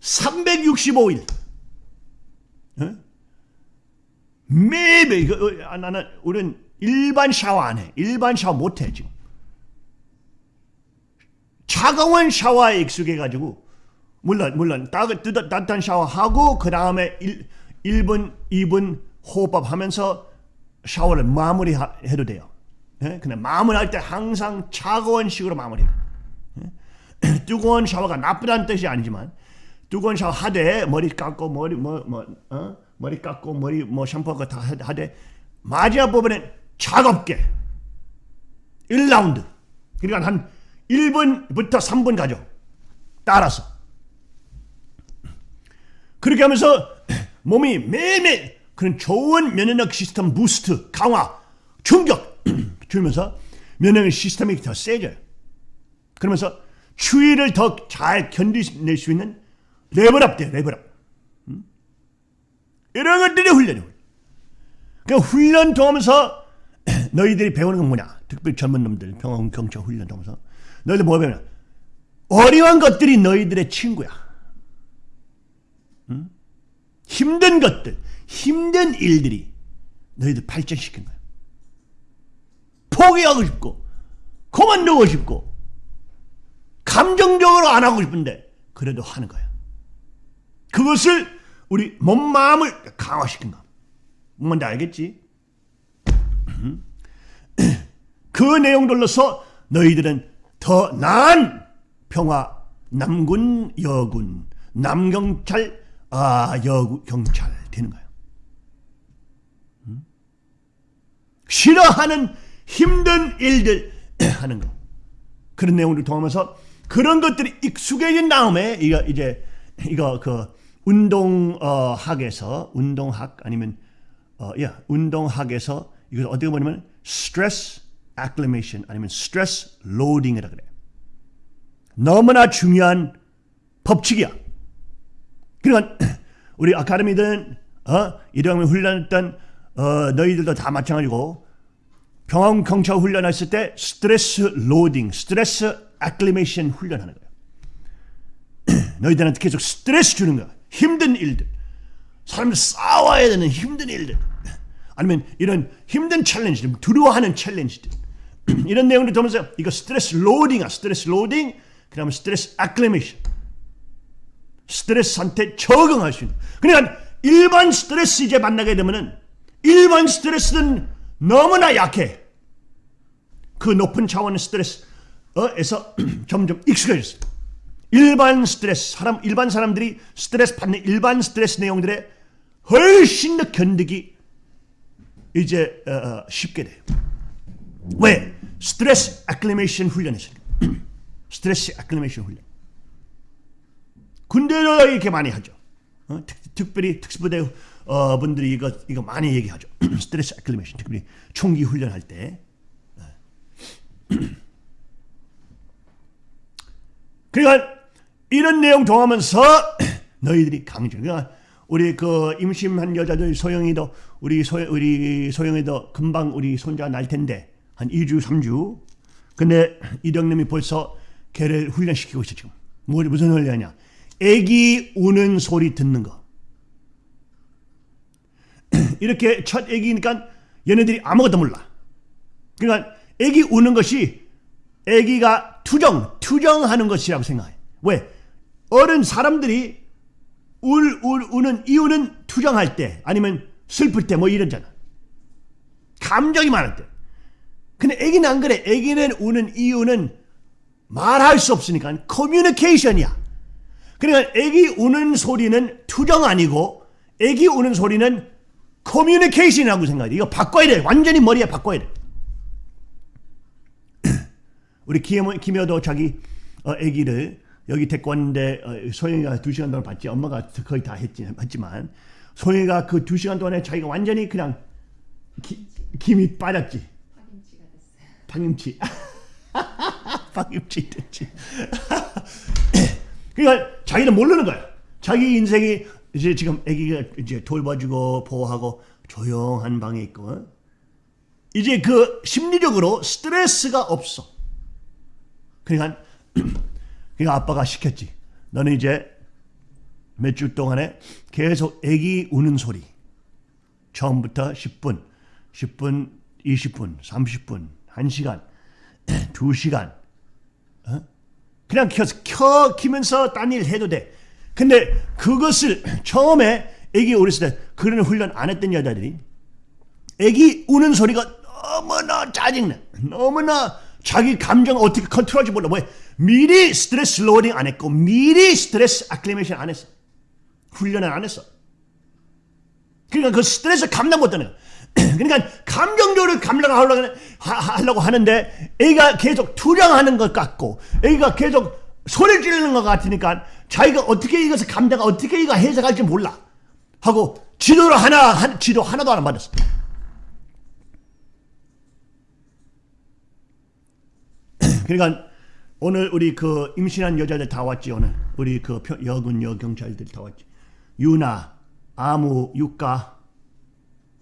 365일 어? 매일매일 어, 아, 나는 우리는 일반 샤워 안 해. 일반 샤워 못 해 지금. 차가운 샤워에 익숙해가지고 물론 물론 따뜻한 샤워하고 그 다음에 1, 분 2분 호흡하면서 샤워를 마무리해도 돼요. 예? 근데 마무리할 때 항상 차가운 식으로 마무리해요. 예? 뜨거운 샤워가 나쁘다는 뜻이 아니지만 뜨거운 샤워 하되 머리 깎고 머리 뭐, 뭐 어? 머리 깎고 머리 뭐 샴푸하고 다 하되 마지막 부분엔 차갑게 1라운드 그러니까 한 1분부터 3분 가죠. 따라서 그렇게 하면서 몸이 매일매일 그런 좋은 면역력 시스템 boost 강화 충격 주면서 면역력 시스템이 더 세져요. 그러면서 추위를 더 잘 견디낼 수 있는 level up 돼요. level up. 음? 이런 것들이 훈련이에요. 그 훈련 통하면서 너희들이 배우는 건 뭐냐? 특별히 젊은 놈들 병원 경찰 훈련 통하면서 너희들 뭐 배우냐? 어려운 것들이 너희들의 친구야. 음? 힘든 것들, 힘든 일들이 너희들 발전시킨 거야. 포기하고 싶고, 그만두고 싶고, 감정적으로 안 하고 싶은데, 그래도 하는 거야. 그것을 우리 몸, 마음을 강화시킨 거. 뭔지 알겠지? 그 내용들로서 너희들은 더 나은 평화, 남군, 여군, 남경찰, 아, 여구, 경찰 되는 거예요. 음? 싫어하는 힘든 일들 하는 거. 그런 내용을 통하면서 그런 것들이 익숙해진 다음에 이거 이제 이거 그 운동학에서 운동학 아니면 어, 야, 운동학에서 이걸 어떻게 보냐면 스트레스 acclimation 아니면 스트레스 로딩이라 그래. 너무나 중요한 법칙이야. 그러니까 우리 아카데미든 어, 이런 훈련했던 어, 너희들도 다 마찬가지고 병원 경찰 훈련했을 때 스트레스 로딩, 스트레스 acclimation 훈련하는 거야. 너희들한테 계속 스트레스 주는 거야. 힘든 일들. 사람들 싸워야 되는 힘든 일들. 아니면 이런 힘든 challenge들, 두려워하는 challenge들. 이런 내용들 보면서 이거 스트레스 loading아, 스트레스 로딩, 그 다음에 스트레스 acclimation. 스트레스한테 적응할 수 있는. 그러니까 일반 스트레스 이제 만나게 되면은 일반 스트레스는 너무나 약해. 그 높은 차원의 스트레스에서 점점 익숙해졌어. 일반 스트레스 사람 일반 사람들이 스트레스 받는 일반 스트레스 내용들에 훨씬 더 견디기 이제 어, 어, 쉽게 돼요. 왜? 스트레스 acclimation 훈련했으니까. 스트레스 acclimation 훈련. 군대로 이렇게 많이 하죠. 어? 특, 특별히 특수부대 어, 분들이 이거 이거 많이 얘기하죠. 스트레스 acclimation 특별히 총기 훈련할 때. 그러니까 이런 내용 통하면서 너희들이 강조. 그러니까 우리 그 임신한 여자들 소영이도 우리 소 우리 소영이도 금방 우리 손자 날 텐데 한 2주 3주. 근데 이령님이 벌써 걔를 훈련시키고 있어 지금. 뭐 무슨 훈련이냐? 애기 우는 소리 듣는 거. 이렇게 첫 애기니까 얘네들이 아무것도 몰라. 그러니까 애기 우는 것이 애기가 투정, 투정하는 것이라고 생각해. 왜? 어른 사람들이 울, 울, 우는 이유는 투정할 때 아니면 슬플 때 뭐 이러잖아. 감정이 많을 때. 근데 애기는 안 그래. 애기는 우는 이유는 말할 수 없으니까 커뮤니케이션이야. 그러니까 애기 우는 소리는 투정 아니고 애기 우는 소리는 커뮤니케이션이라고 생각해. 이거 바꿔야 돼. 완전히 머리에 바꿔야 돼. 우리 김여, 김여도 자기 어, 아기를 여기 왔는데 어, 소영이가 두 시간 동안 봤지. 엄마가 거의 다 했지, 했지만 소영이가 그 두 시간 동안에 자기가 완전히 그냥 기, 김이 빠졌지. 방임치. 방임치 됐지. 그러니까 자기는 모르는 거야. 자기 인생이 이제 지금 아기가 이제 돌봐주고 보호하고 조용한 방에 있고 이제 그 심리적으로 스트레스가 없어. 그러니까 그러니까 아빠가 시켰지. 너는 이제 몇 주 동안에 계속 아기 우는 소리. 처음부터 10분, 10분, 20분, 30분, 1시간, 2시간. 어? 그냥 켜, 켜 키면서 딴 일 해도 돼. 근데 그것을 처음에 애기 어렸을 때 그런 훈련 안 했던 여자들이 애기 우는 소리가 너무나 짜증나. 너무나 자기 감정 어떻게 컨트롤할지 몰라. 왜? 미리 스트레스 로딩 안 했고 미리 스트레스 acclimation 안 했어. 훈련을 안 했어. 그러니까 그 스트레스 감당 못하는 거야. 그러니까 감정적으로 감당하려고 하려고 하는데 애가 계속 투정하는 것 같고 애가 계속 소리 지르는 것 같으니까 자기가 어떻게 이것을 감당 어떻게 이거 해석할지 몰라. 하고 지도를 하나 한, 지도 하나도 안 받았어. 그러니까 오늘 우리 그 임신한 여자들 다 왔지 오늘. 우리 그 표- 여군 여경찰들 다 왔지. 유나 아무 유가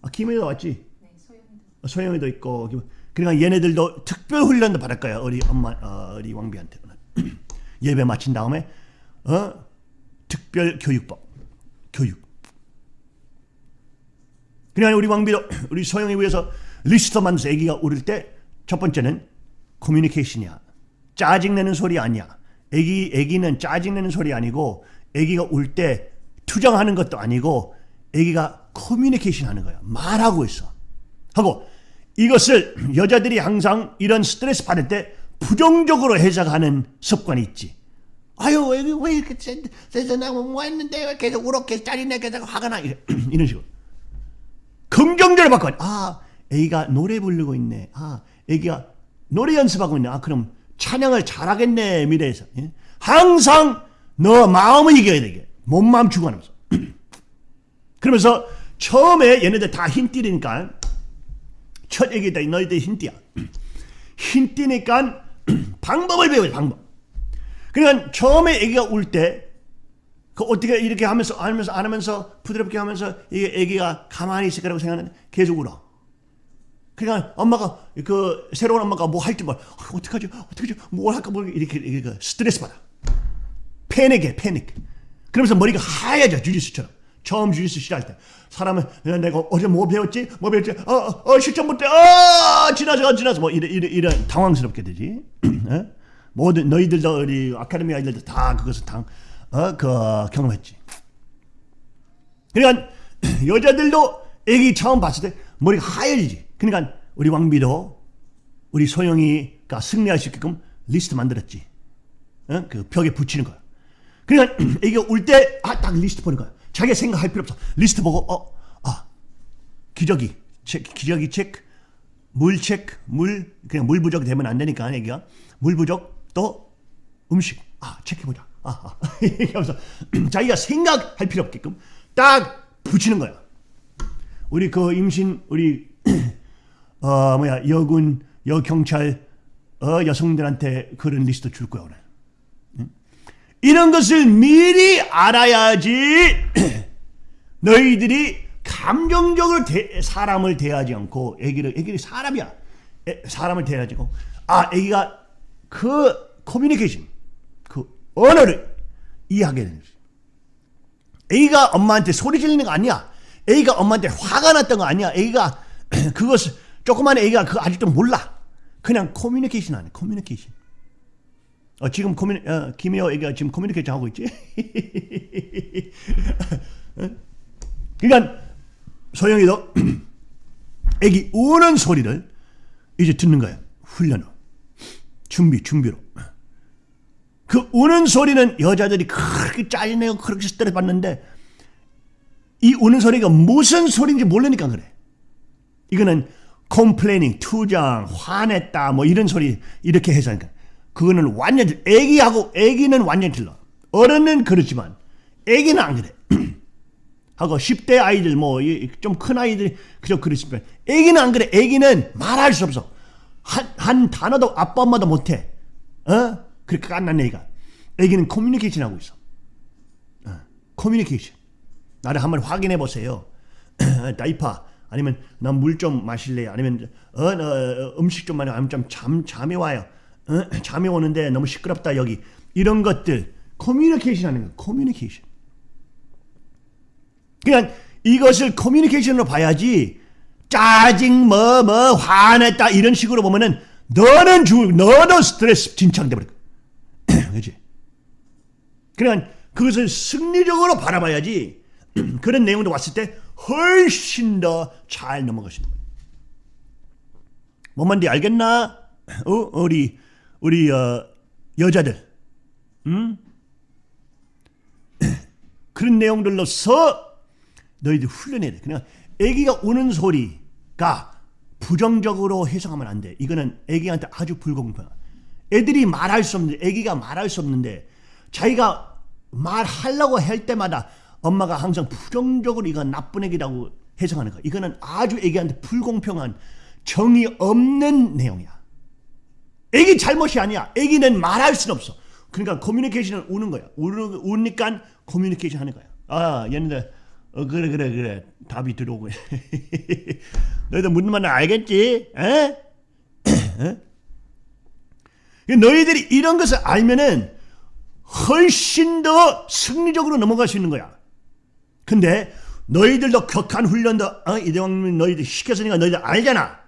아, 김혜도 왔지? 네, 소영이도 소영이도 있고 그러니까 얘네들도 특별 훈련도 받을 거야 우리 엄마 어, 우리 왕비한테. 예배 마친 다음에 어? 특별 교육법. 교육. 그러니까 우리 왕비도 우리 소영이 위해서 리스트 만들어서 아기가 울을 때첫 번째는 커뮤니케이션이야. 짜증내는 소리 아니야. 아기 아기는 짜증내는 소리 아니고 아기가 울 때 투정하는 것도 아니고 아기가 커뮤니케이션 하는 거야 말하고 있어 하고 이것을 여자들이 항상 이런 스트레스 받을 때 부정적으로 해석하는 습관이 있지. 아유 왜, 왜 이렇게 세상에 뭐 했는데 왜 계속 울었게 짜리네 계속 화가 나 이래, 이런 식으로 긍정적으로 바꿔. 아 애기가 노래 부르고 있네. 아 애기가 노래 연습하고 있네. 아 그럼 찬양을 잘하겠네 미래에서. 예? 항상 너 마음을 이겨야 되게 몸 마음 주고하면서. 그러면서 처음에 얘네들 다 흰띠니까 첫 얘기 때 너희들 흰띠야. 흰띠니까 방법을 배워야 돼, 방법. 그러니까 처음에 애기가 울 때 그 어떻게 이렇게 하면서 하면서 안 하면서 부드럽게 하면서 이게 애기가 가만히 있을 거라고 생각하는데 계속 울어. 그러니까 엄마가 그 새로운 엄마가 뭐 할지 뭐 어떡하지 어떡하지 뭘 할까 뭐 이렇게 이렇게 스트레스 받아. 패닉해 패닉. 그러면서 머리가 하얘져 주짓수처럼. 처음 주짓수 시작할 때 사람은 야, 내가 어제 뭐 배웠지? 뭐 배웠지? 어 어 어, 실전 못해. 어 지나서 지나서. 뭐 이래 이래 이래. 당황스럽게 되지. 어? 모든 너희들도 우리 아카데미 아이들도 다 그것을 당 어 그 경험했지. 그러니까 여자들도 애기 처음 봤을 때 머리가 하얘지지. 그러니까 우리 왕비도 우리 소영이가 승리할 수 있게끔 리스트 만들었지. 어? 그 벽에 붙이는 거야. 그러니까 애기가 울 때 아 딱 리스트 보는 거야. 자기가 생각할 필요 없어. 리스트 보고 어 아 기저귀 체크 기저귀 체크 물 체크 물 그냥 물 부족 되면 안 되니까 애기가 물 부족 또 음식 아 체크해보자. 아, 아. 이러면서 자기가 생각할 필요 없게끔 딱 붙이는 거야. 우리 그 임신 우리 어 뭐야 여군 여 경찰 어 여성들한테 그런 리스트 줄 거야 오늘. 응? 이런 것을 미리 알아야지 너희들이 감정적으로 대- 사람을 대하지 않고 애기를 애기를 사람이야 애- 사람을 대하지 않고 아 애기가 그 커뮤니케이션 그 언어를 이해하게 되는. 애기가 엄마한테 소리 지르는 거 아니야. 애기가 엄마한테 화가 났던 거 아니야. 애기가 그것을 조그만 애기가 그거 아직도 몰라. 그냥 커뮤니케이션 하네. 커뮤니케이션. 어, 지금 커뮤니 어, 김혜호 애기가 지금 커뮤니케이션 하고 있지. 어? 그러니까 소영이도 애기 우는 소리를 이제 듣는 거야. 훈련으로. 준비 준비로. 그 우는 소리는 여자들이 그렇게 짜증내고 그렇게 스트레스 받는데 이 우는 소리가 무슨 소리인지 모르니까 그래. 이거는 컴플레이닝, 투정, 화냈다 뭐 이런 소리 이렇게 해서 하니까 그거는 완전 애기하고 애기는 완전 틀려. 어른은 그렇지만 애기는 안 그래. 하고 10대 아이들 뭐 좀 큰 아이들 그저 그렇지만 애기는 안 그래. 애기는 말할 수 없어. 한, 한 단어도 아빠 엄마도 못해. 어? 그렇게 깐난 애기가. 애기는 커뮤니케이션 하고 있어. 어, 커뮤니케이션. 나를 한번 확인해 보세요. diaper 아니면 난 물 좀 마실래요? 아니면 어, 어, 음식 좀 마요? 아니면 좀 잠 잠이 와요. 어? 잠이 오는데 너무 시끄럽다 여기. 이런 것들 커뮤니케이션 하는 거. 커뮤니케이션. 그냥 이것을 커뮤니케이션으로 봐야지 짜증 뭐뭐 화냈다 이런 식으로 보면은 너는 주 너도 스트레스 진창돼 버려. 그렇지? 그러니까 그것을 승리적으로 바라봐야지 그런 내용도 왔을 때 훨씬 더잘 있는 거예요. 뭔 말인지 알겠나? 어? 우리 우리 어, 여자들, 음? 그런 내용들로서 너희들 훈련해야 돼. 그냥 아기가 우는 소리가 부정적으로 해석하면 안 돼. 이거는 아기한테 아주 불공평해. 애들이 말할 수 없는데, 아기가 말할 수 없는데, 자기가 말하려고 할 때마다 엄마가 항상 부정적으로 이거 나쁜 애기라고 해석하는 거야. 이거는 아주 애기한테 불공평한 정이 없는 내용이야. 애기 잘못이 아니야. 애기는 말할 수는 없어. 그러니까 커뮤니케이션은 우는 거야. 우는, 우니까 커뮤니케이션 하는 거야. 아, 얘네들, 어, 그래, 그래, 그래. 답이 들어오고. 너희들 무슨 말인지 알겠지? 에? 에? 너희들이 이런 것을 알면은 훨씬 더 승리적으로 넘어갈 수 있는 거야. 근데 너희들도 격한 훈련도 어? 이대왕님 너희들 시켰으니까 너희들 알잖아.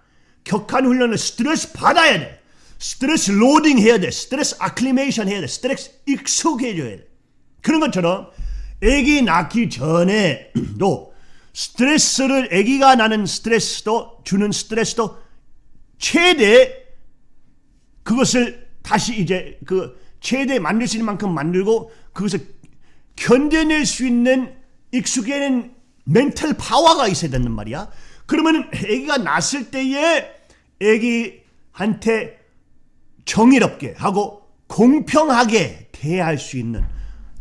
격한 훈련을 스트레스 받아야 돼. 스트레스 로딩 해야 돼. 스트레스 아클리메이션 해야 돼. 스트레스 익숙해져야 돼. 그런 것처럼 아기 낳기 전에도 스트레스를 아기가 나는 스트레스도 주는 스트레스도 최대 그것을 다시 이제 그 최대 만들 수 있는 만큼 만들고 그것을 견뎌낼 수 있는 익숙해는 멘탈 파워가 있어야 된단 말이야. 그러면 아기가 낳았을 때에 아기한테 정의롭게 하고 공평하게 대할 수 있는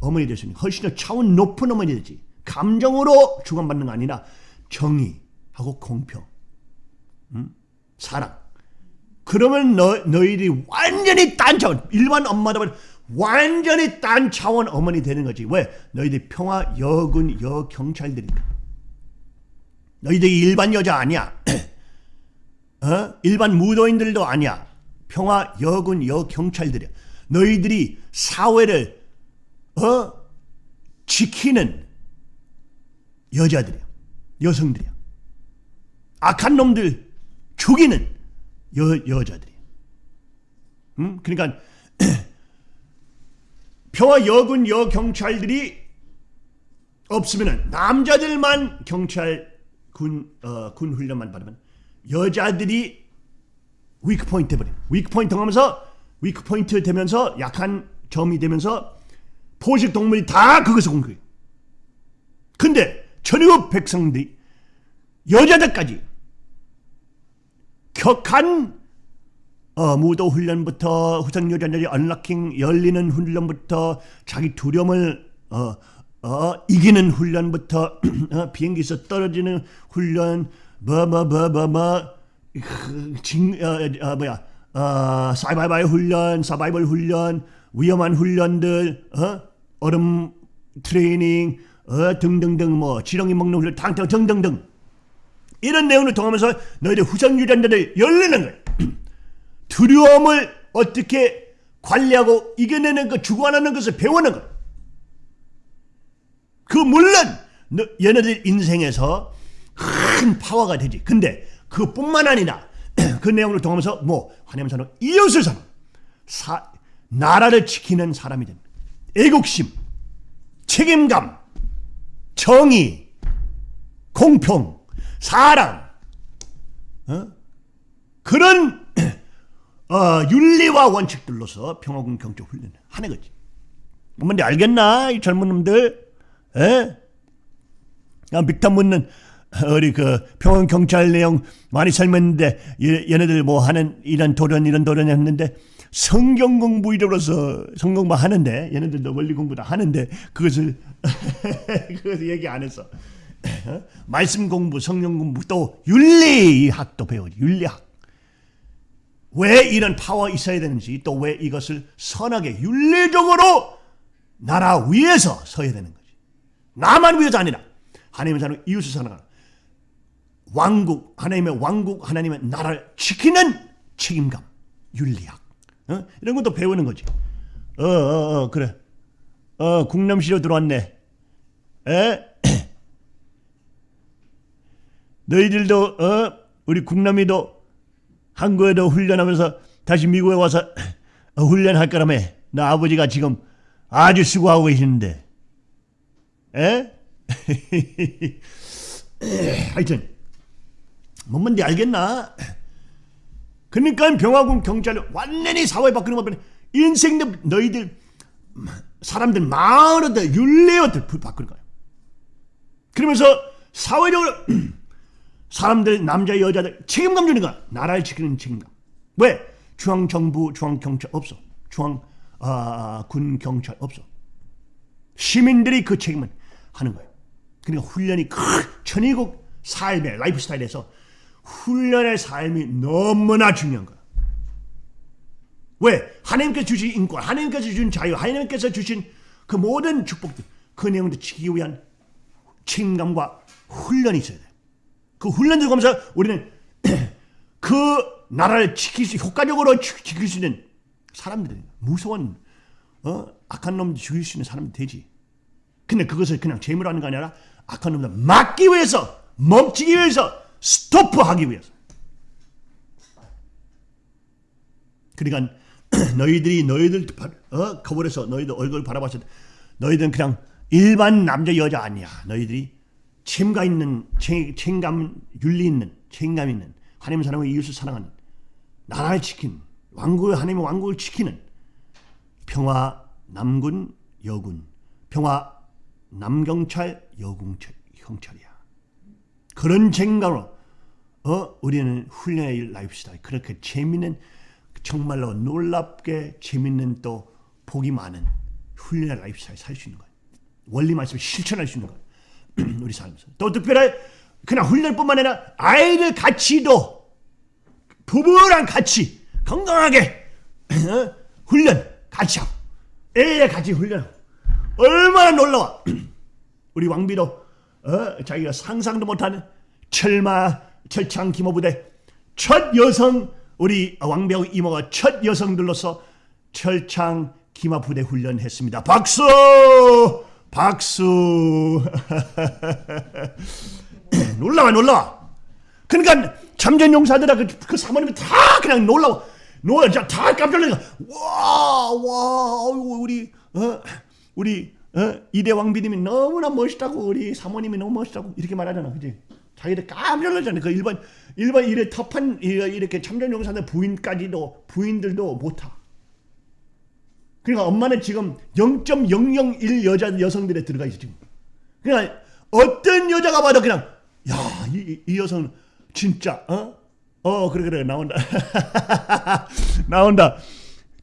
어머니 있는 훨씬 더 차원 높은 어머니 되지. 감정으로 주관받는 거 아니라 정의하고 공평, 음? 사랑. 그러면 너, 너희들이 완전히 딴 차원, 일반 엄마들은 완전히 딴 차원 어머니 되는 거지. 왜? 너희들이 평화 여군 여경찰들이니까. 너희들이 일반 여자 아니야. 어? 일반 무도인들도 아니야. 평화 여군 여경찰들이야. 너희들이 사회를 어? 지키는 여자들이야. 여성들이야. 악한 놈들 죽이는 여, 여자들이야. 음? 그러니까 평화 여군 여경찰들이 없으면 남자들만 경찰 군, 어, 군 훈련만 받으면 여자들이 weak point 버려. weak point 하면서 weak point 되면서 약한 점이 되면서 포식 동물이 다 그것을 공격해요. 근데 전국 백성들이 여자들까지 격한 어, 무도 훈련부터 후성 여자들이 unlocking 열리는 훈련부터 자기 두려움을 어, 어, 이기는 훈련부터 어, 비행기에서 떨어지는 훈련 뭐뭐뭐 뭐뭐 징 어, 어, 뭐야 어, 사바이벌 훈련 사바이벌 훈련 위험한 훈련들 어? 얼음 트레이닝 어, 등등등 뭐 지렁이 먹는 훈련 당등 등등등 이런 내용을 통하면서 너희들 후성 유전자들 열리는 거예요. 두려움을 어떻게 관리하고 이겨내는 것, 주관하는 것을 배우는 것. 그 물론 너, 얘네들 인생에서 큰 파워가 되지. 근데 그뿐만 아니라 그 내용을 통하면서 뭐 하나님 사람, 이웃을 사람, 사, 나라를 지키는 사람이 된다. 애국심, 책임감, 정의, 공평, 사랑, 어? 그런 어, 윤리와 원칙들로서 평화군 경적 훈련을 하는 거지. 뭔데 알겠나 이 젊은 놈들? 에? 아, 빅탐 묻는 우리 그 평화 경찰 내용 많이 설명했는데 얘- 얘네들 뭐 하는 이런 도련 이런 도련 했는데 성경 공부 이로서 성경 공부 하는데 얘네들도 원리 공부 다 하는데 그것을 그것을 얘기 안 했어. 어? 말씀 공부, 성경 공부 또 윤리학도 배우지 윤리학. 왜 이런 파워 있어야 되는지 또 왜 이것을 선하게 윤리적으로 나라 위에서 서야 되는 거지. 나만 위해서 아니라 하나님의 사람 이웃을 사랑하는 왕국 하나님의 왕국 하나님의 나라를 지키는 책임감 윤리학 어? 이런 것도 배우는 거지. 어어 어, 어, 그래. 어 국남시로 들어왔네. 에? 너희들도 어 우리 국남이도 한국에도 훈련하면서 다시 미국에 와서 어, 훈련할 거라며 나 아버지가 지금 아주 수고하고 계시는데 에? 하여튼 뭔 뭔지 알겠나? 그러니까 병화군 경찰을 완전히 사회 바꾸는 것보다 인생들 너희들 사람들 마음으로들 윤리어들 바꾸는 거야. 그러면서 사회적으로 사람들 남자 여자들 책임감 주는 거야. 나라를 지키는 책임감. 왜? 중앙 정부 중앙 경찰 없어. 중앙 아, 군 경찰 없어. 시민들이 그 책임을 하는 거예요. 그러니까 훈련이 큰 천의국 삶의 라이프 스타일에서 훈련의 삶이 너무나 중요한 거야. 왜? 하나님께서 주신 인권, 하나님께서 주신 자유, 하나님께서 주신 그 모든 축복들, 그 내용들 지키기 위한 책임감과 훈련이 있어야 돼. 그 훈련을 하면서 우리는 그 나라를 지킬 수, 효과적으로 지- 지킬 수 있는 사람들이 무서운 어? 악한 놈들 죽일 수 있는 사람들 되지. 근데 그것을 그냥 재물로 하는 거 아니라 악한 놈들 막기 위해서 멈추기 위해서 스토프하기 위해서. 그러니까 너희들이 너희들 바- 어? 거울에서 너희들 얼굴 바라봤을 때 너희들은 그냥 일반 남자 여자 아니야. 너희들이 책임감 있는 책- 책임감 윤리 있는 책임감 있는 하나님 사랑과 이웃을 사랑하는 나라를 지킨 왕국의 하나님의 왕국을 지키는 평화 남군 여군 평화 남경찰 여궁찰 경찰이야. 그런 책임감으로 어 우리는 훈련의 라이프 스타일 그렇게 재밌는 정말로 놀랍게 재밌는 또 복이 많은 훈련의 라이프 스타일 살 수 있는 거예요. 원리 말씀을 실천할 수 있는 거예요. 우리 삶에서 또 특별히 그냥 훈련뿐만 아니라 아이들 같이도 부부랑 같이 건강하게 어? 훈련 같이 하고 애 같이 훈련 얼마나 놀라워 우리 왕비도 어? 자기가 상상도 못하는 철마 철창 기모부대 첫 여성 우리 왕비하고 이모가 첫 여성들로서 철창 기마 부대 훈련했습니다. 박수! 박수! 놀라워 놀라워. 그러니까 참전 용사들아 그, 그 사모님이 다 그냥 놀라워. 놀라 다 깜짝 놀라. 와, 와, 우리 어, 우리 어, 이대 왕비님이 너무나 멋있다고 우리 사모님이 너무 멋있다고 이렇게 말하잖아, 그지? 자기들 깜짝 놀라잖아. 그 일반 일반 이래 터판 이- 이렇게 참전 용사들 부인까지도 부인들도 못 타. 그러니까 엄마는 지금 0.001 여자 여성들에 들어가 있어 지금. 그러니까 어떤 여자가 봐도 그냥 야이 이 여성 진짜 어? 어 그래 그래 나온다 나온다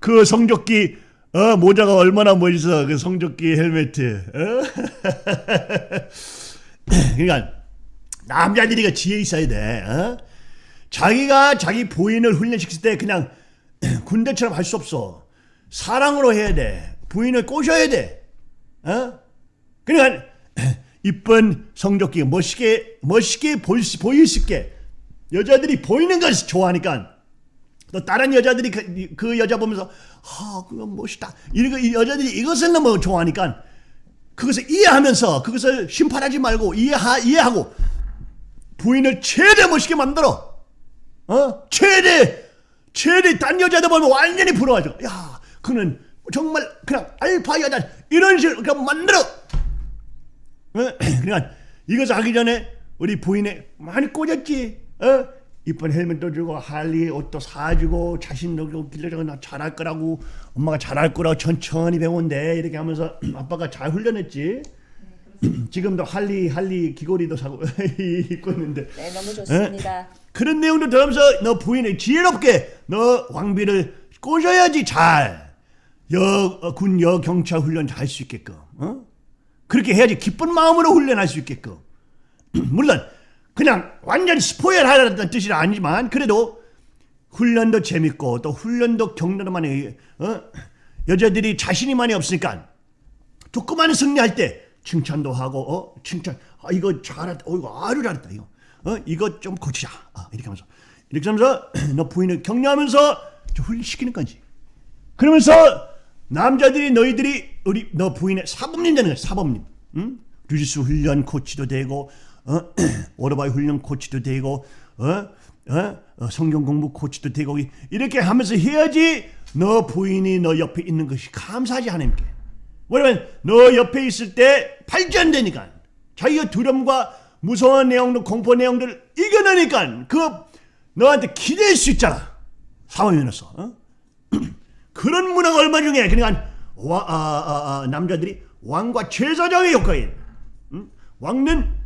그 성조끼 어 모자가 얼마나 멋있어 그 성조끼 헬멧 어? 그러니까 남자들이 그 지혜 있어야 돼 어? 자기가 자기 부인을 훈련시킬 때 그냥 군대처럼 할 수 없어 사랑으로 해야 돼 부인을 꼬셔야 돼 어? 그러니까 이쁜 성조끼 멋있게 멋있게 보일 수 있게 여자들이 보이는 것을 좋아하니까 또 다른 여자들이 그, 그 여자 보면서 아 그건 멋있다 이거 이 여자들이 이것을 너무 좋아하니까 그것을 이해하면서 그것을 심판하지 말고 이해하, 이해하고 부인을 최대 멋있게 만들어 어 최대 최대 딴 여자들 보면 완전히 부러워져 야 그는 정말 그냥 알파 여자 이런 식으로 그냥 만들어 어? 그러니까 이것을 하기 전에 우리 부인에 많이 꽂았지. 어? 이쁜 헬멧도 주고 할리 옷도 사주고 자신도 주고 길러주고 나 잘할 거라고 엄마가 잘할 거라고 천천히 배운대 이렇게 하면서 아빠가 잘 훈련했지. 지금도 할리 할리 귀걸이도 사고 입고 있는데 네, 너무 좋습니다. 그런 내용도 들으면서 너 부인을 지혜롭게 너 왕비를 꼬셔야지 잘 여 군 여 경찰 훈련 잘 할 수 있게끔 어? 그렇게 해야지 기쁜 마음으로 훈련할 수 있게끔 물론 그냥 완전히 스포일 하라는 뜻이 아니지만 그래도 훈련도 재밌고 또 훈련도 많이 어? 여자들이 자신이 많이 없으니까 조그마한 승리할 때 칭찬도 하고 어? 칭찬 아 이거 잘했다 어 이거 아주 잘했다 이거. 어? 이거 좀 고치자. 아, 이렇게 하면서. 이렇게 하면서 너 부인을 격려하면서 좀 훈련시키는 건지. 그러면서 남자들이 너희들이 우리 너 부인의 사범님 되는 거야 사범님. 응? 주짓수 훈련 코치도 되고 어? 오토바이 훈련 코치도 되고 어? 어? 어, 성경 공부 코치도 되고 이- 이렇게 하면서 해야지 너 부인이 너 옆에 있는 것이 감사하지 하나님께 왜냐면 너 옆에 있을 때 발전되니까 자기가 두려움과 무서운 내용들 공포 내용들을 이겨내니까 그 너한테 기댈 수 있잖아 사모님으로서 어? 그런 문화가 얼마 중에 그러니까 와, 아, 아, 아, 남자들이 왕과 제사장의 역할인 음? 왕은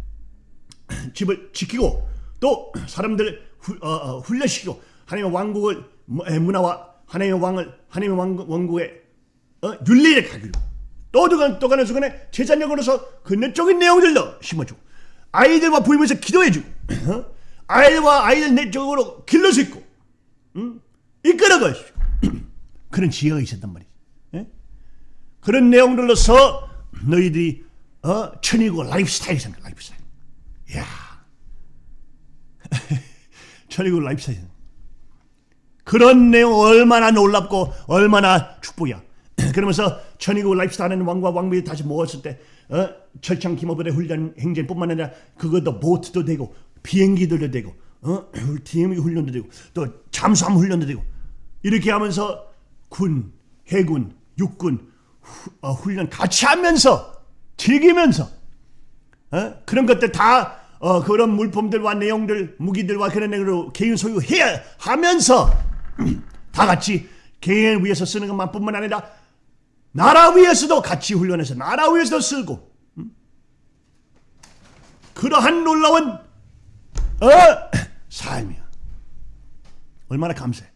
집을 지키고 또 사람들 후, 어, 어, 훈련시키고 하나님의 왕국을 뭐, 에, 문화와 하나님의 왕을 하나님의 왕, 왕국의 어, 윤리를 가지고 또 두간 또 가는 순간에 제자력으로서 그 내적인 내용들도 심어주고 아이들과 부임에서 기도해주고 어? 아이들과 아이들 내적으로 길러 수 있고 음? 이끌어가 주고 그런 지혜가 있었단 말이지. 예? 그런 내용들로서 너희들이 어, 천일국 라이프 스타일이 생겨 라이프 스타일. 야, 천일국 라이프 스타일. 그런 내용 얼마나 놀랍고 얼마나 축복이야. 그러면서 천일국 라이프 스타일은 왕과 왕비를 다시 모았을 때 어, 철창 기모부대 훈련 행진뿐만 아니라 그것도 보트도 되고 비행기들도 되고 어, 팀 훈련도 되고 또 잠수함 훈련도 되고 이렇게 하면서 군, 해군, 육군 후- 어, 훈련 같이 하면서 즐기면서 어? 그런 것들 다 어, 그런 물품들과 내용들, 무기들과 그런 내용으로 개인 소유해야 하면서 다 같이 개인을 위해서 쓰는 것만뿐만 아니라 나라 위해서도 같이 훈련해서 나라 위해서도 쓰고 음? 그러한 놀라운 어? 삶이야. 얼마나 감사해.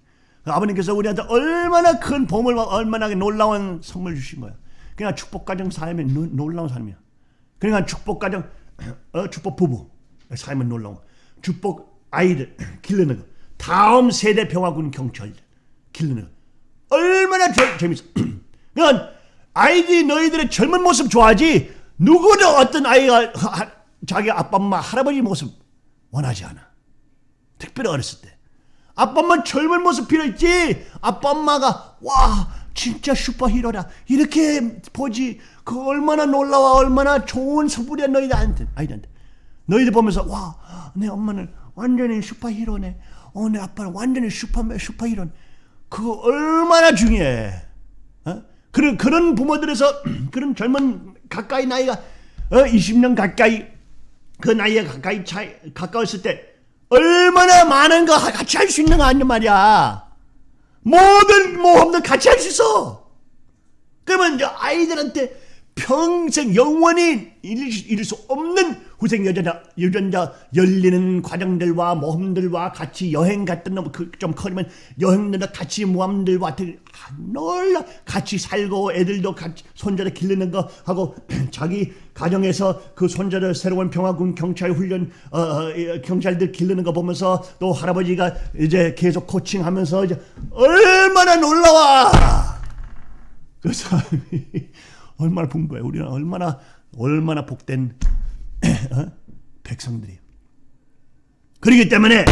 아버님께서 우리한테 얼마나 큰 보물과 얼마나 놀라운 선물 주신 거야. 그냥 축복 가정 삶이 노- 놀라운 삶이야. 그러니까 축복 가정, 어, 축복 부부 삶은 놀라운. 거. 축복 아이들 기르는 거. 다음 세대 평화군 경찰 기르는 거. 얼마나 재, 재밌어. 그러니까 아이들이 너희들의 젊은 모습 좋아하지 누구도 어떤 아이가 하- 자기 아빠 엄마 할아버지 모습 원하지 않아. 특별히 어렸을 때. 아빠 엄마 젊은 모습 필요했지. 아빠 엄마가 와 진짜 슈퍼히로다 이렇게 보지. 그 얼마나 놀라워 얼마나 좋은 선물이야 너희들한테 아이들한테. 너희들 보면서 와 내 엄마는 완전히 슈퍼히로네. 어 내 아빠는 완전히 슈퍼맨 슈퍼히로네. 그거 얼마나 중요해. 어? 그런 그런 부모들에서 그런 젊은 가까이 나이가 어 20년 가까이 그 나이에 가까이 차이 가까웠을 때 얼마나 많은 거 같이 할 수 있는 거 아니냐 말이야. 모든 모험들 같이 할 수 있어. 그러면 이제 아이들한테 평생 영원히 잃을, 수- 없는 후생 여전자, 유전자 열리는 과정들과 모험들과 같이 여행 갔던 놈, 그, 좀 커지면 여행들과 같이 아, 놀라 같이 살고 애들도 같이 손자를 기르는 거 하고 자기 가정에서 그 손자를 새로운 평화군 경찰 훈련 어, 어, 이, 경찰들 기르는 거 보면서 또 할아버지가 이제 계속 코칭하면서 이제 얼마나 놀라워 그 사람이 얼마나 풍부해. 우리는 얼마나 얼마나 복된 어? 백성들이에요. 그렇기 때문에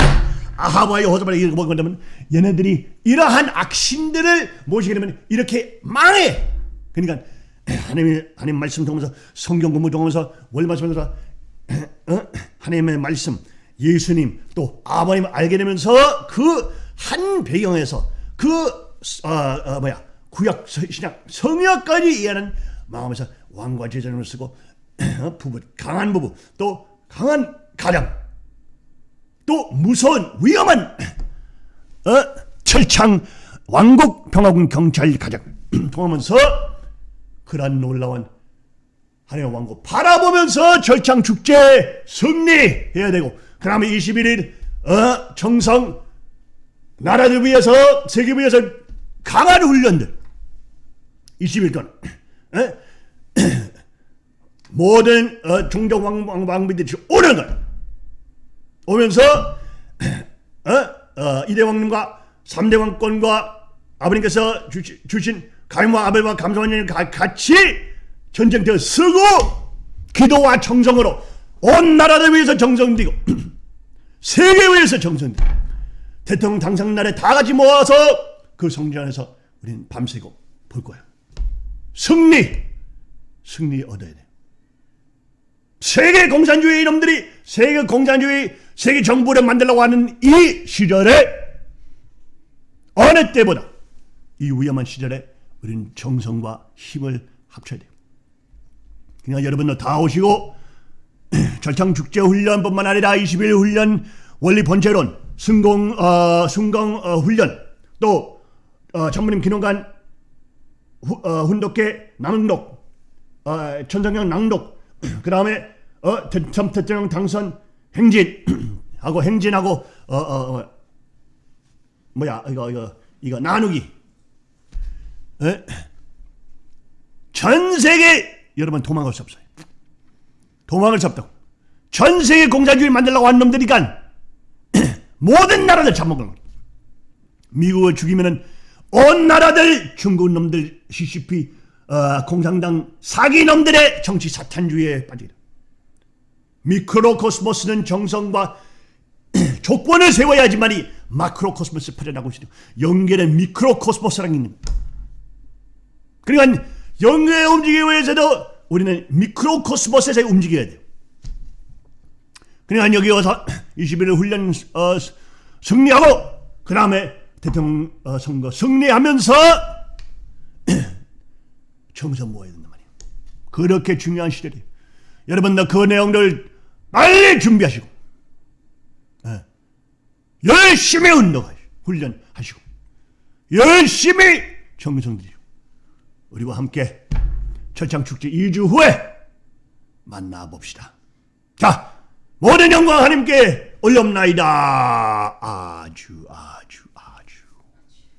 아하바의 호사바를 이렇게 보면 얘네들이 이러한 악신들을 모시게 되면 이렇게 망해. 그러니까 하나님 하나님 말씀 통해서 성경 공부 통해서 월 말씀에서 어? 하나님의 말씀, 예수님 또 아버님 알게 되면서 그 한 배경에서 그 어, 어, 뭐야 구약 서- 신약 성역까지 이해하는 마음에서 왕과 제자를 쓰고 어, 부부 강한 부부 또 강한 가정 또 무서운 위험한 어, 철창 왕국 평화군 경찰 가정 통하면서 그러한 놀라운 하나님의 왕국 바라보면서 절창 축제 승리해야 되고 그 다음에 21일 어, 정성 나라를 위해서 세계 위해서 강한 훈련들 20일 동안 에? 모든 어, 종족 왕, 왕, 왕비들이 오는 걸 오면서 어? 어, 이대 왕님과 삼대 왕권과 아버님께서 주시, 주신 가인과 아벨과 감사원님 같이 전쟁터 쓰고 기도와 정성으로 온 나라를 위해서 정성들이고 세계 위해서 정성들이고 대통령 당선 날에 다 같이 모아서 그 성전 안에서 우리는 밤새고 볼 거야. 승리, 승리 얻어야 돼. 세계 공산주의 이놈들이 세계 공산주의 세계 정부를 만들려고 하는 이 시절에 어느 때보다 이 위험한 시절에 우리는 정성과 힘을 합쳐야 돼요. 그러니까 여러분들 다 오시고 절창 축제 훈련뿐만 아니라 21일 훈련 원리 번제론 승공 어, 승공 어, 훈련 또 어, 전무님 기념관 후, 어, 훈독회 낭독 어, 천정경 낭독 그 다음에 어, 대- 전 대통령 당선 행진 하고 행진하고 어, 어, 어, 뭐야 이거 이거 이거 나누기 에? 전 세계 여러분 도망갈 수 없어요. 도망을 수 없다고. 전 세계 공산주의 만들려고 한 놈들이간 모든 나라들 잡아먹는 거야. 미국을 죽이면은 온 나라들 중국 놈들 CCP 어, 공산당 사기 놈들의 정치 사탄주의에 빠지다. 미크로코스모스는 정성과 조건을 세워야지만이 마크로코스모스 퍼져나고 있어요. 연결된 미크로코스모스라는 게 있는 거예요. 그러니까 영의 움직이기 위해서도 우리는 미크로코스모스에서 움직여야 돼요. 그러니까 여기 와서 21일 훈련 어, 승리하고 그 다음에 대통령 어, 선거 승리하면서 정성 모아야 된단 말이에요. 그렇게 중요한 시절이에요. 여러분들 그 내용들 빨리 준비하시고 예. 열심히 운동하시고 훈련하시고 열심히 정성 들이고 우리와 함께 철창 축제 2주 후에 만나 봅시다. 자, 모든 영광 하나님께 올려옵나이다. 아주 아주